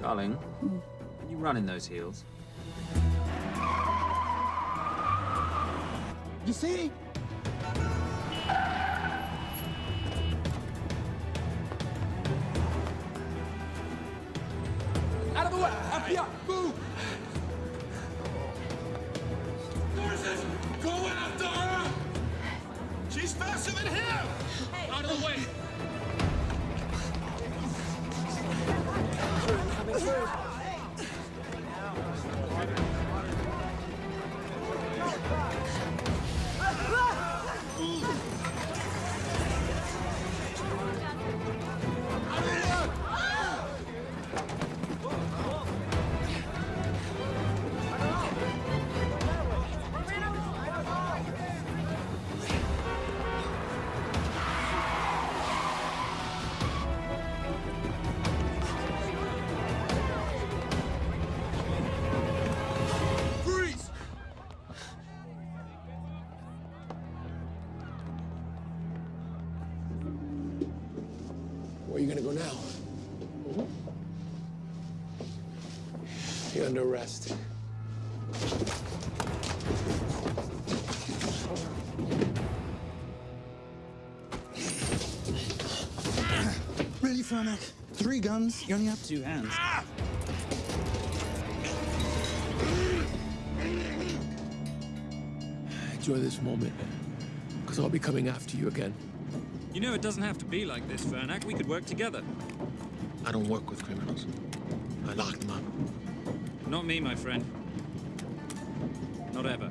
Darling, can you run in those heels? You see? Where are you gonna go now? You're under arrest. Really, Fernack? Three guns? You only have two hands. Enjoy this moment, because I'll be coming after you again. You know it doesn't have to be like this, Fernack. We could work together. I don't work with criminals. I lock them up. Not me, my friend. Not ever.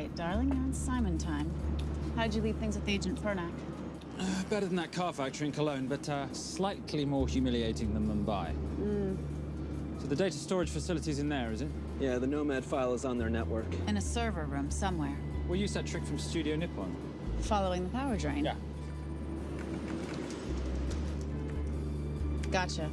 Late. You're not late, darling. You're on Simon time. How'd you leave things with Agent Fernack? Uh, better than that car factory in Cologne, but uh, slightly more humiliating than Mumbai. Hmm. So the data storage facility's in there, is it? Yeah, the Nomad file is on their network. In a server room somewhere. We'll use that trick from Studio Nippon. Following the power drain. Yeah. Gotcha.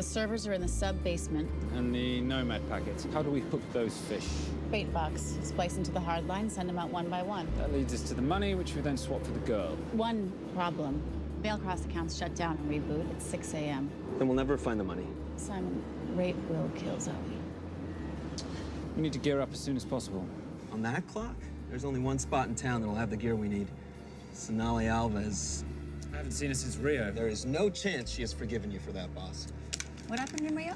The servers are in the sub basement. And the Nomad packets. How do we hook those fish? Bait box. Splice into the hard line, send them out one by one. That leads us to the money, which we then swap for the girl. One problem. Valecross accounts shut down and reboot at 6 a.m. Then we'll never find the money. Simon, rape will kill Zoe. We need to gear up as soon as possible. On that clock, there's only one spot in town that'll have the gear we need. Sonali Alves. I haven't seen her since Rio. There is no chance she has forgiven you for that, boss. What happened in Rio?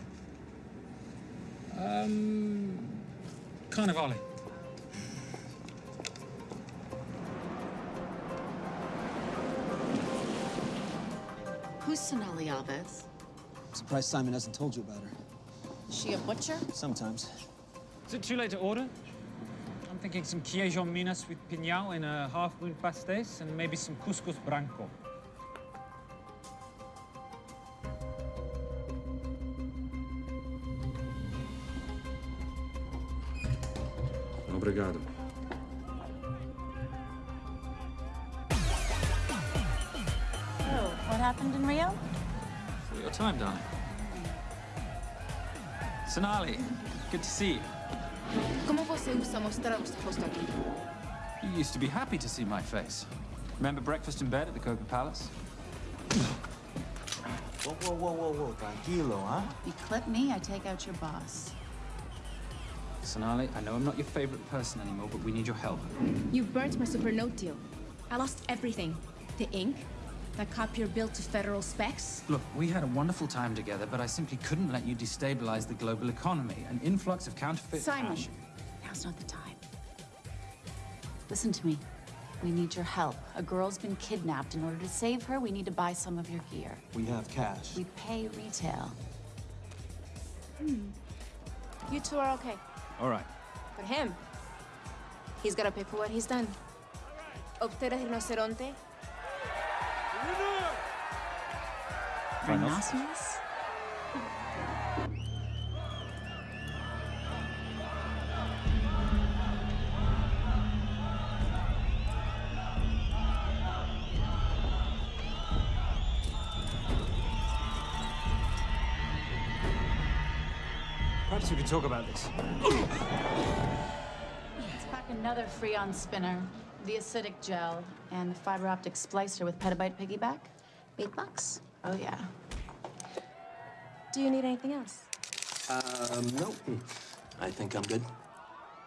Um. Carnivale. Who's Sonali Alves? I'm surprised Simon hasn't told you about her. Is she a butcher? Sometimes. Is it too late to order? I'm thinking some queijo minas with pinhão in a half-moon pastéis and maybe some couscous branco. Obrigado. Oh, what happened in Rio? For your time, darling. Sonali, good to see you. Como você usa mostrar o rosto aqui? You used to be happy to see my face. Remember breakfast in bed at the Copa Palace? Whoa, whoa, whoa, whoa, whoa. Tranquilo, huh? You clip me, I take out your boss. Sonali, I know I'm not your favorite person anymore, but we need your help. You burnt my Supernote deal. I lost everything. The ink, that copier built to federal specs. Look, we had a wonderful time together, but I simply couldn't let you destabilize the global economy. An influx of counterfeit Simon, cash. now's not the time. Listen to me. We need your help. A girl's been kidnapped. In order to save her, we need to buy some of your gear. We have cash. We pay retail. Hmm. You two are okay. All right. But him, he's gotta pay for what he's done. Obteras rinoceronte. Rhinoceros? Perhaps we could talk about this. Let's pack another Freon spinner, the acidic gel, and the fiber optic splicer with petabyte piggyback. Eight bucks? Oh, yeah. Do you need anything else? Um, no. I think I'm good.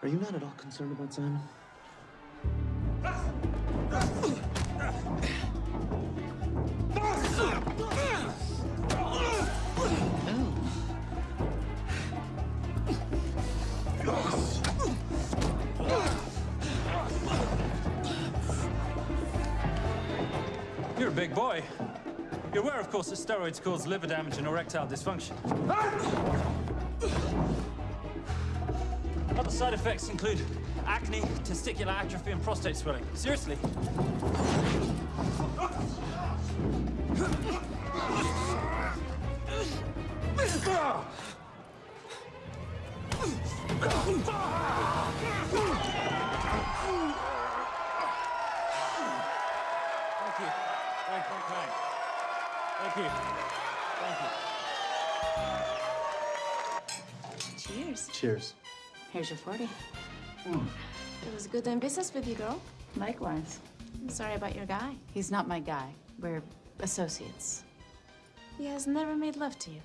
Are you not at all concerned about Simon? You're a big boy. You're aware, of course, that steroids cause liver damage and erectile dysfunction. Other side effects include acne, testicular atrophy, and prostate swelling. Seriously. Thank you. Thank you. Cheers. Cheers. Here's your 40. It was good doing business with you, girl. Likewise. I'm sorry about your guy. He's not my guy. We're associates. He has never made love to you.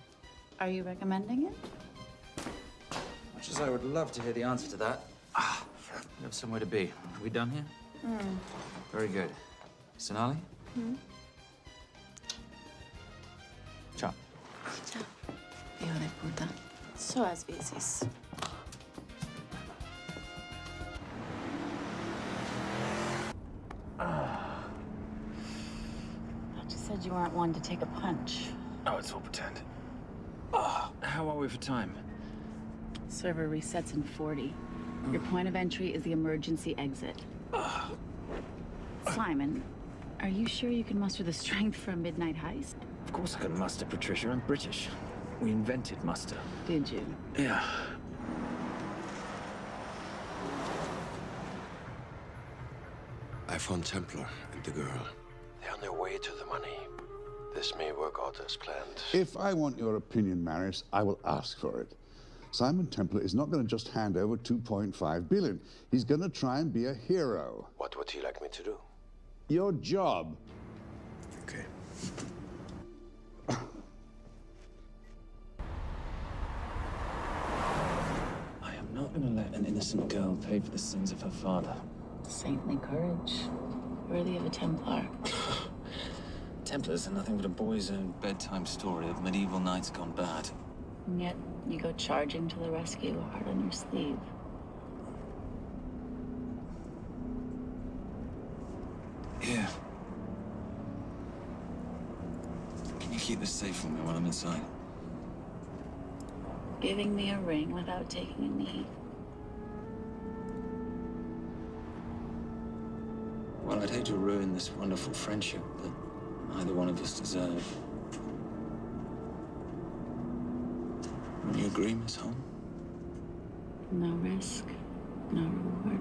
Are you recommending it? Much as I would love to hear the answer to that, ah, we have somewhere to be. Are we done here? Hmm. Very good. Sonali? Hmm? Hijo de puta. So as veces. I ah. just said you weren't one to take a punch. Oh, it's all pretend. Oh, how are we for time? Server resets in 40. Your point of entry is the emergency exit. Ah. Simon, are you sure you can muster the strength for a midnight heist? Of course I can muster, Patricia. I'm British. We invented muster. Did you? Yeah. I found Templar and the girl. They're on their way to the money. This may work out as planned. If I want your opinion, Marius, I will ask for it. Simon Templar is not going to just hand over 2.5 billion. He's going to try and be a hero. What would he like me to do? Your job. Okay. Not to let an innocent girl pay for the sins of her father. Saintly courage. Worthy of a Templar. Templars are nothing but a boy's own bedtime story of medieval knights gone bad. And yet, you go charging to the rescue, heart on your sleeve. Here. Can you keep this safe for me while I'm inside? Giving me a ring without taking a knee. Well, I'd hate to ruin this wonderful friendship that neither one of us deserve. Will you agree, Miss Holm? No risk, no reward.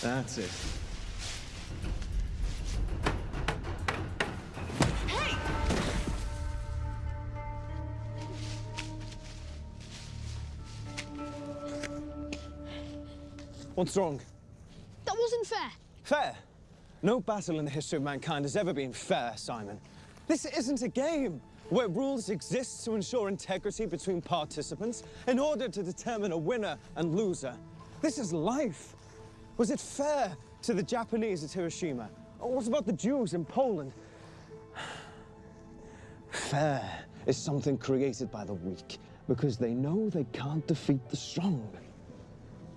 That's it. What's wrong? That wasn't fair. Fair? No battle in the history of mankind has ever been fair, Simon. This isn't a game where rules exist to ensure integrity between participants in order to determine a winner and loser. This is life. Was it fair to the Japanese at Hiroshima? Or what about the Jews in Poland? Fair is something created by the weak because they know they can't defeat the strong.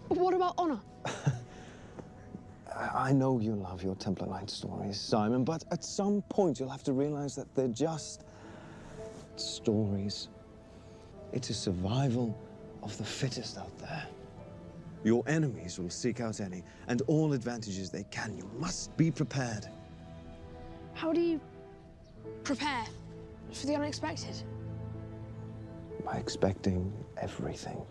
But what about honor? I know you love your Templar Knight stories, Simon, but at some point you'll have to realize that they're just stories. It's a survival of the fittest out there. Your enemies will seek out any and all advantages they can. You must be prepared. How do you prepare for the unexpected? By expecting everything.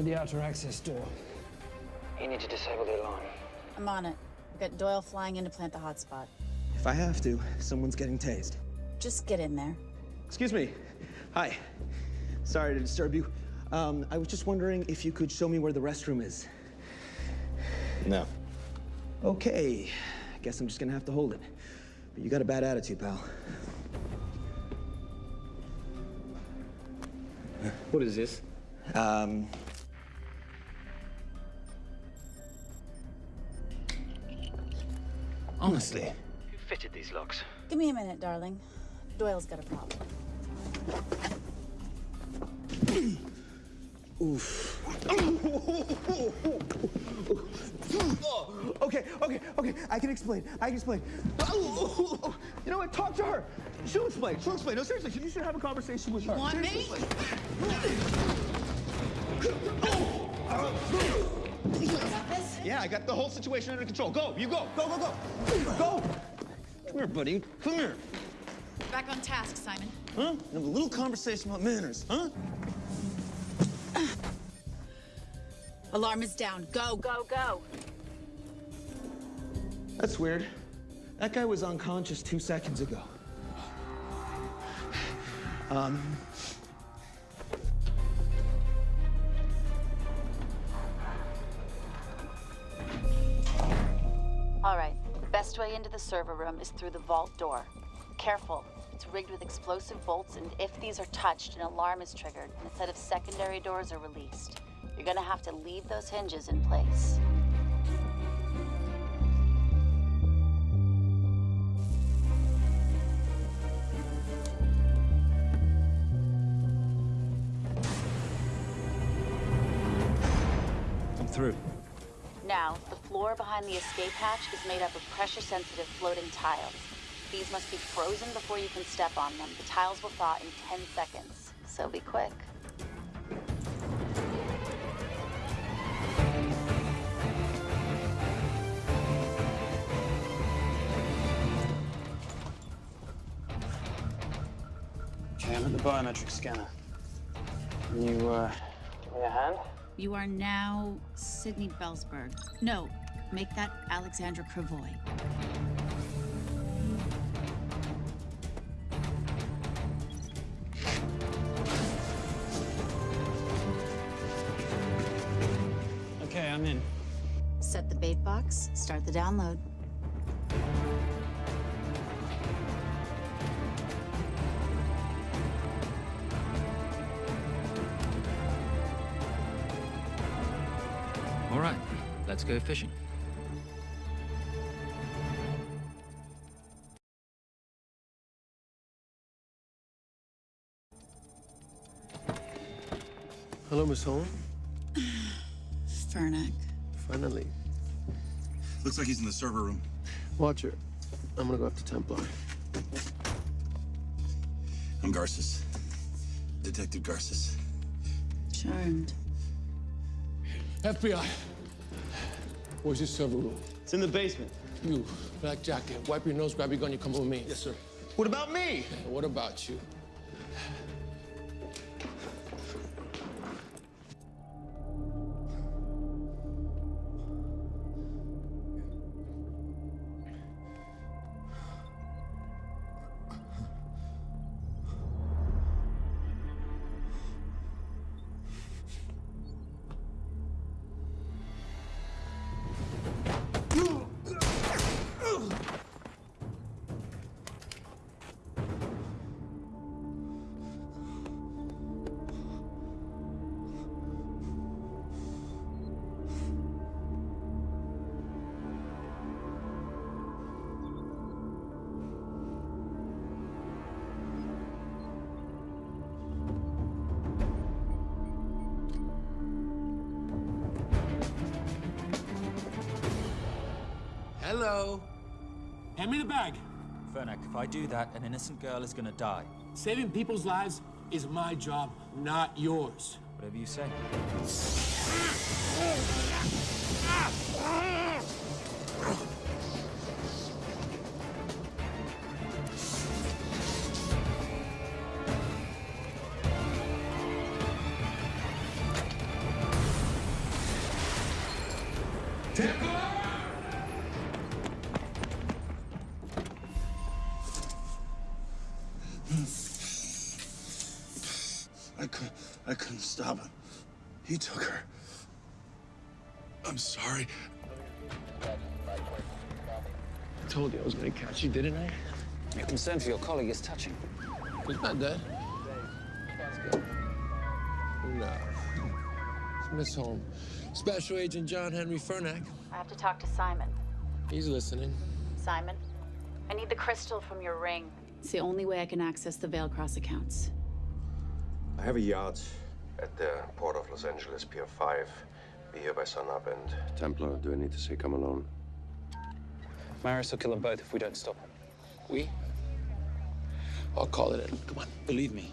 I'm at the outer access door. You need to disable the alarm. I'm on it. We've got Doyle flying in to plant the hotspot. If I have to, someone's getting tased. Just get in there. Excuse me. Hi. Sorry to disturb you. Um, I was just wondering if you could show me where the restroom is. No. Okay. I Guess I'm just gonna have to hold it. But you got a bad attitude, pal. What is this? Um. Honestly. Who fitted these locks? Give me a minute, darling. Doyle's got a problem. Oof. Okay, okay, okay. I can explain. I can explain. You know what? Talk to her. She'll explain. She'll explain. No, seriously, you should have a conversation with her. You want Seriously. Yeah, I got the whole situation under control. Go, you go. Go, go, go. Go. Come here, buddy. Come here. Back on task, Simon. Huh? Have a little conversation about manners, huh? Alarm is down. Go, go, go. That's weird. That guy was unconscious two seconds ago. Um. All right, the best way into the server room is through the vault door. Careful, it's rigged with explosive bolts, and if these are touched, an alarm is triggered, and a set of secondary doors are released. You're gonna have to leave those hinges in place. I'm through. Now, floor behind the escape hatch is made up of pressure-sensitive floating tiles. These must be frozen before you can step on them. The tiles will thaw in 10 seconds, so be quick. Okay, I'm at the biometric scanner. Can you, uh, give me a hand? You are now Sydney Bellsberg. No, make that Alexandra Cravoy. Okay, I'm in. Set the bait box, start the download. All right, let's go fishing. Hello, Miss Holm. Fernack. Finally. Looks like he's in the server room. Watcher, I'm gonna go after Templar. I'm Garces. Detective Garces. Charmed. FBI. Where's your server room? It's in the basement. You, black jacket, wipe your nose, grab your gun, you come with me. Yes, sir. What about me? And what about you? Hand me the bag. Fernack, if I do that, an innocent girl is gonna die. Saving people's lives is my job, not yours. Whatever you say. concern for your colleague is touching. He's not dead. No. It's Miss Holm. Special Agent John Henry Fernack. I have to talk to Simon. He's listening. Simon, I need the crystal from your ring. It's the only way I can access the Valecross accounts. I have a yacht at the port of Los Angeles, Pier 5. Be here by sunup, and Templar, do I need to say come alone? Marius will kill them both if we don't stop him. We? I'll call it in. Come on. Believe me,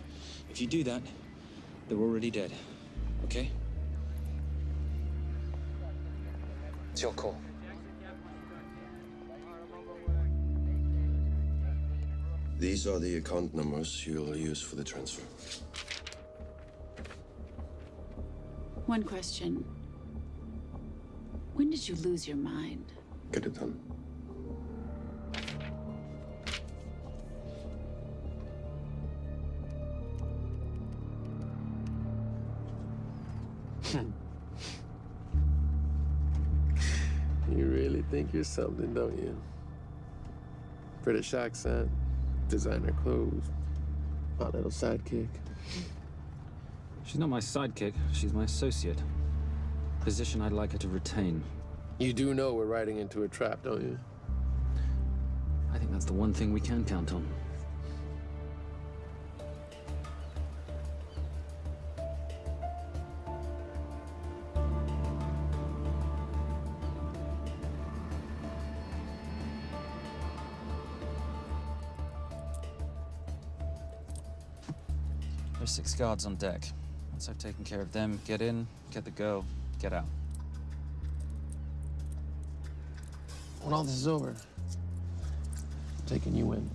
if you do that, they're already dead. Okay? It's your call. These are the account numbers you'll use for the transfer. One question. When did you lose your mind? Get it done. Think you're something, don't you? British accent, designer clothes, my little sidekick. She's not my sidekick. She's my associate. Position I'd like her to retain. You do know we're riding into a trap, don't you? I think that's the one thing we can count on. Guards on deck. Once I've taken care of them, get in, get the girl, get out. When all this is over, I'm taking you in.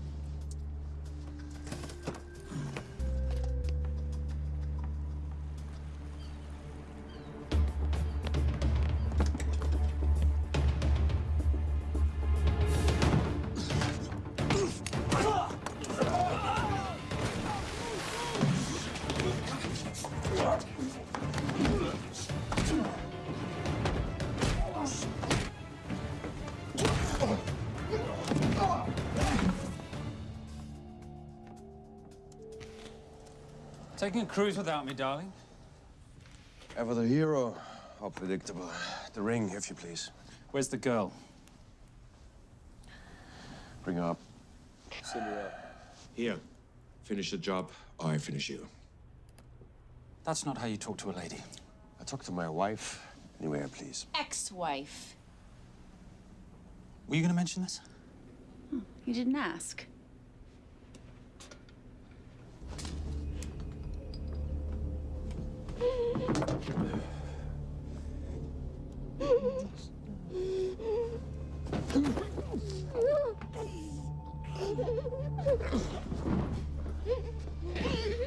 Taking a cruise without me, darling? Ever the hero, how predictable. The ring, if you please. Where's the girl? Bring her up. Send her up. Here. Finish the job, or I finish you. That's not how you talk to a lady. I talk to my wife anywhere, please. Ex-wife. Were you gonna mention this? Hmm. You didn't ask.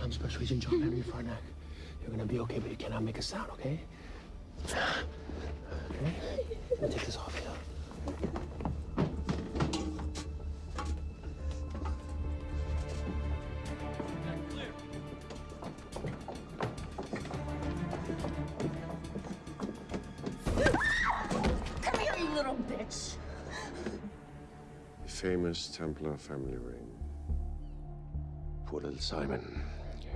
I'm Special Agent John Henry Fernack. You're gonna be okay, but you cannot make a sound, okay? Okay? Let me take this off here. Famous Templar family ring. Poor little Simon.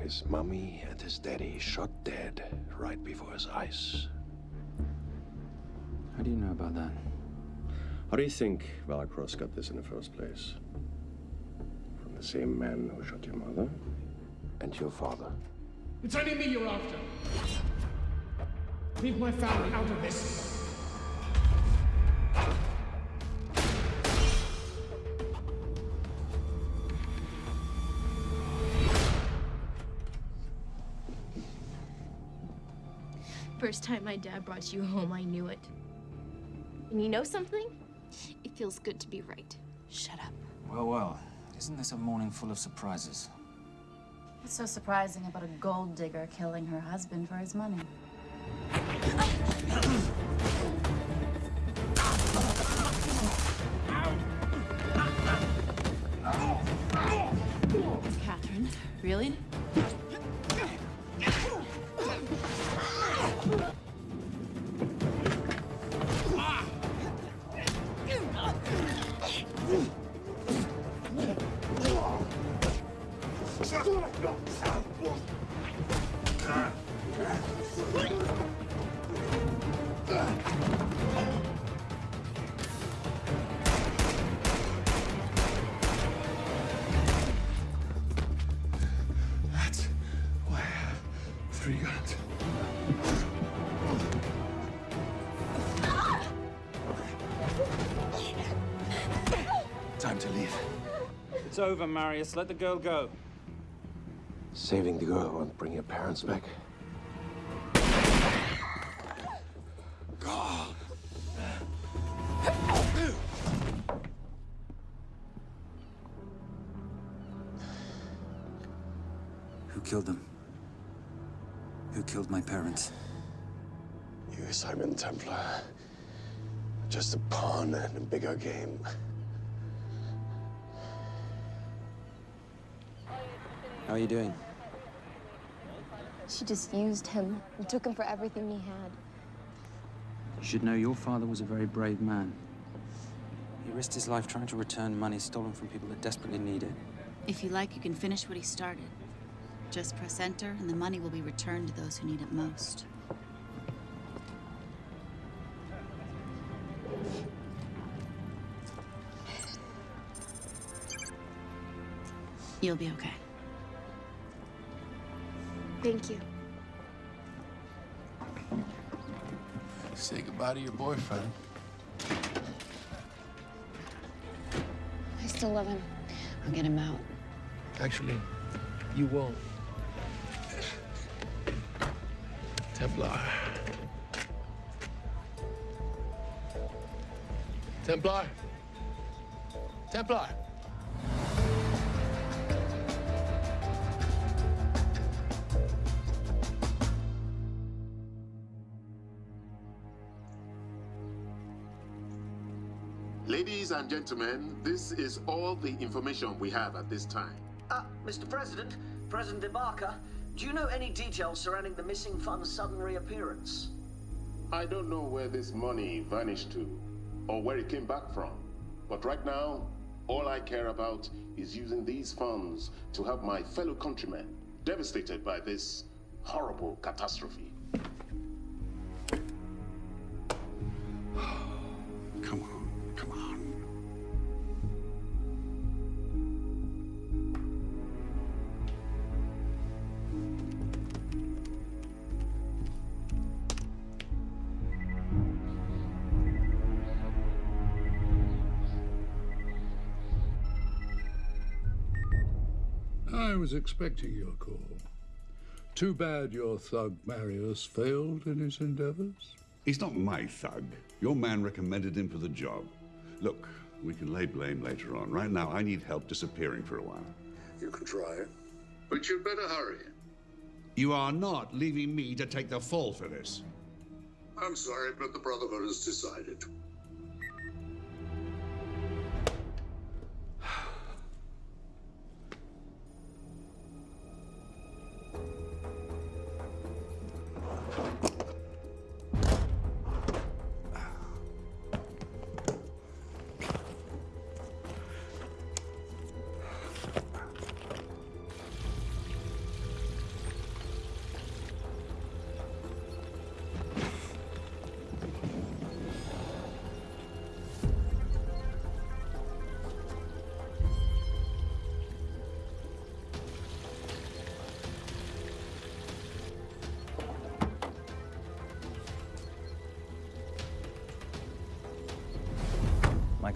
His mummy and his daddy shot dead right before his eyes. How do you know about that? How do you think Valecross got this in the first place? From the same man who shot your mother and your father. It's only me you're after. Leave my family out of this. First time my dad brought you home, I knew it. And you know something? It feels good to be right. Shut up. Well, well. Isn't this a morning full of surprises? What's so surprising about a gold digger killing her husband for his money? Catherine, really? It's over, Marius. Let the girl go. Saving the girl won't bring your parents back. Who killed them? Who killed my parents? You, Simon Templar. Just a pawn in a bigger game. How are you doing? She just used him and took him for everything he had. You should know your father was a very brave man. He risked his life trying to return money stolen from people that desperately need it. If you like, you can finish what he started. Just press enter, and the money will be returned to those who need it most. You'll be okay. Thank you. Say goodbye to your boyfriend. I still love him. I'll get him out. Actually, you won't. Templar. Templar. Templar. And gentlemen, this is all the information we have at this time. Uh, Mr. President, President Ibaka, do you know any details surrounding the missing fund's sudden reappearance? I don't know where this money vanished to, or where it came back from. But right now, all I care about is using these funds to help my fellow countrymen devastated by this horrible catastrophe. Was expecting your call. Too bad your thug Marius failed in his endeavors. He's not my thug. Your man recommended him for the job. Look, we can lay blame later on. Right now, I need help disappearing for a while. You can try it, but you'd better hurry. You are not leaving me to take the fall for this. I'm sorry, but the Brotherhood has decided.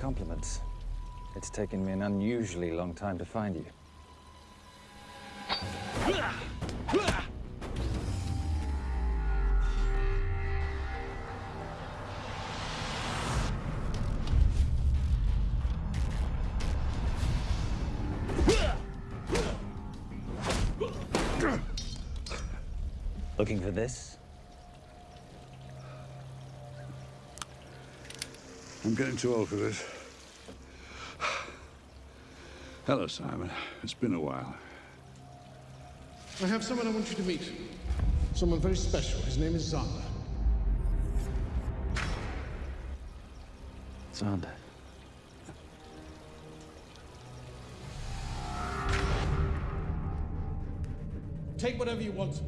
Compliments. It's taken me an unusually long time to find you. Looking for this? I'm getting too old for this. Hello, Simon. It's been a while. I have someone I want you to meet. Someone very special. His name is Zander. Zander. Take whatever you want.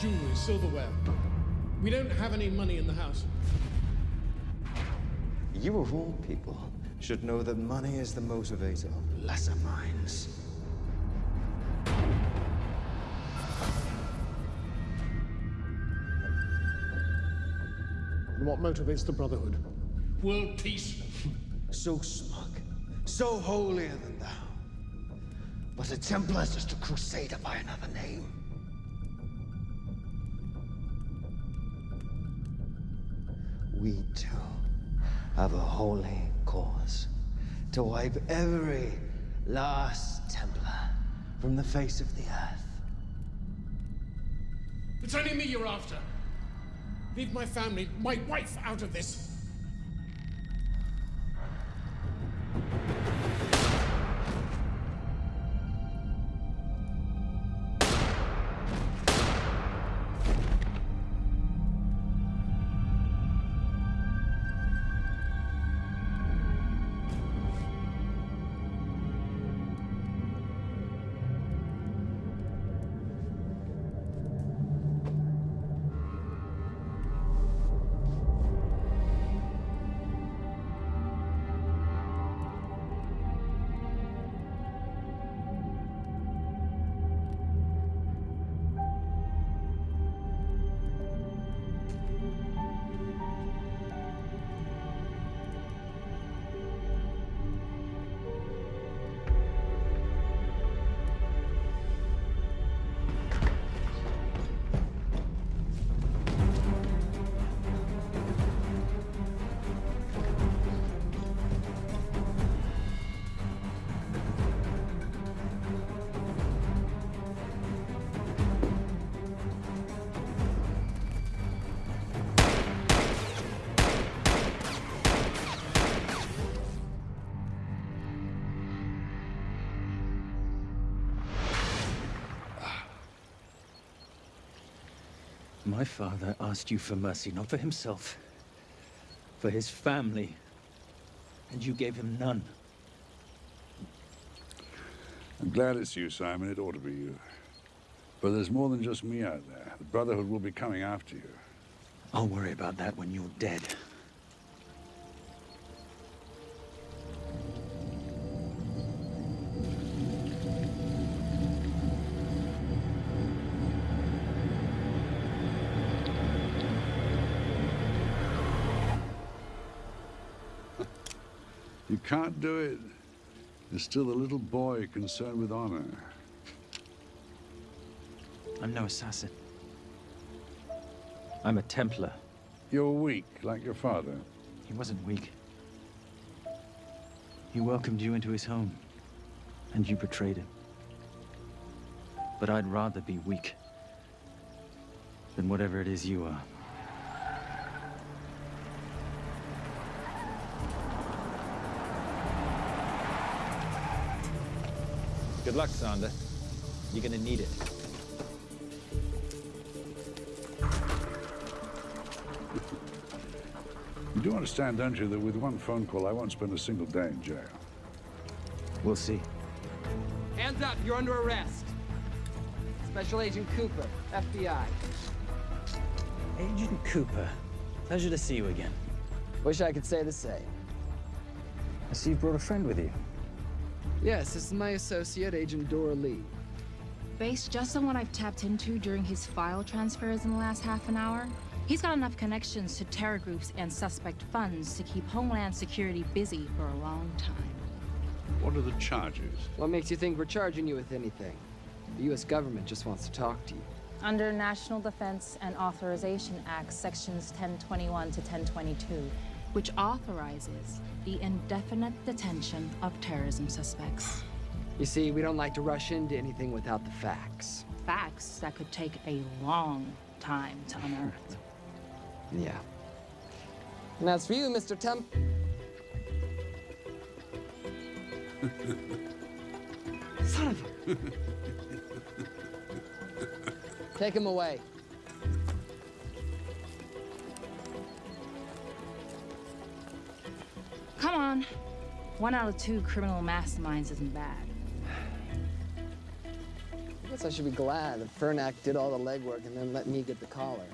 Jewelry, silverware. We don't have any money in the house. You of all people should know that money is the motivator of lesser minds. And what motivates the Brotherhood? World peace. So smug, so holier than thou. But a Templar's just a crusader by another name. We too have a holy cause to wipe every last Templar from the face of the earth. It's only me you're after. Leave my family, my wife, out of this. My father asked you for mercy, not for himself, for his family. And you gave him none. I'm glad it's you, Simon. It ought to be you. But there's more than just me out there. The Brotherhood will be coming after you. I'll worry about that when you're dead. You can't do it. You're still a little boy concerned with honor. I'm no assassin. I'm a Templar. You're weak, like your father. He wasn't weak. He welcomed you into his home, and you betrayed him. But I'd rather be weak than whatever it is you are. Good luck, Zander. You're gonna need it. You do understand, don't you, that with one phone call, I won't spend a single day in jail. We'll see. Hands up, you're under arrest. Special Agent Cooper, FBI. Agent Cooper, pleasure to see you again. Wish I could say the same. I see you've brought a friend with you. Yes, this is my associate, Agent Dora Lee. Based just on what I've tapped into during his file transfers in the last half an hour, he's got enough connections to terror groups and suspect funds to keep Homeland Security busy for a long time. What are the charges? What makes you think we're charging you with anything? The U.S. government just wants to talk to you. Under National Defense and Authorization Act, Sections 1021 to 1022, which authorizes the indefinite detention of terrorism suspects. You see, we don't like to rush into anything without the facts. Facts that could take a long time to unearth. Yeah. And as for you, Mr. Temp... Son of a... Take him away. Come on. One out of two criminal masterminds isn't bad. I guess I should be glad that Fernack did all the legwork and then let me get the collar.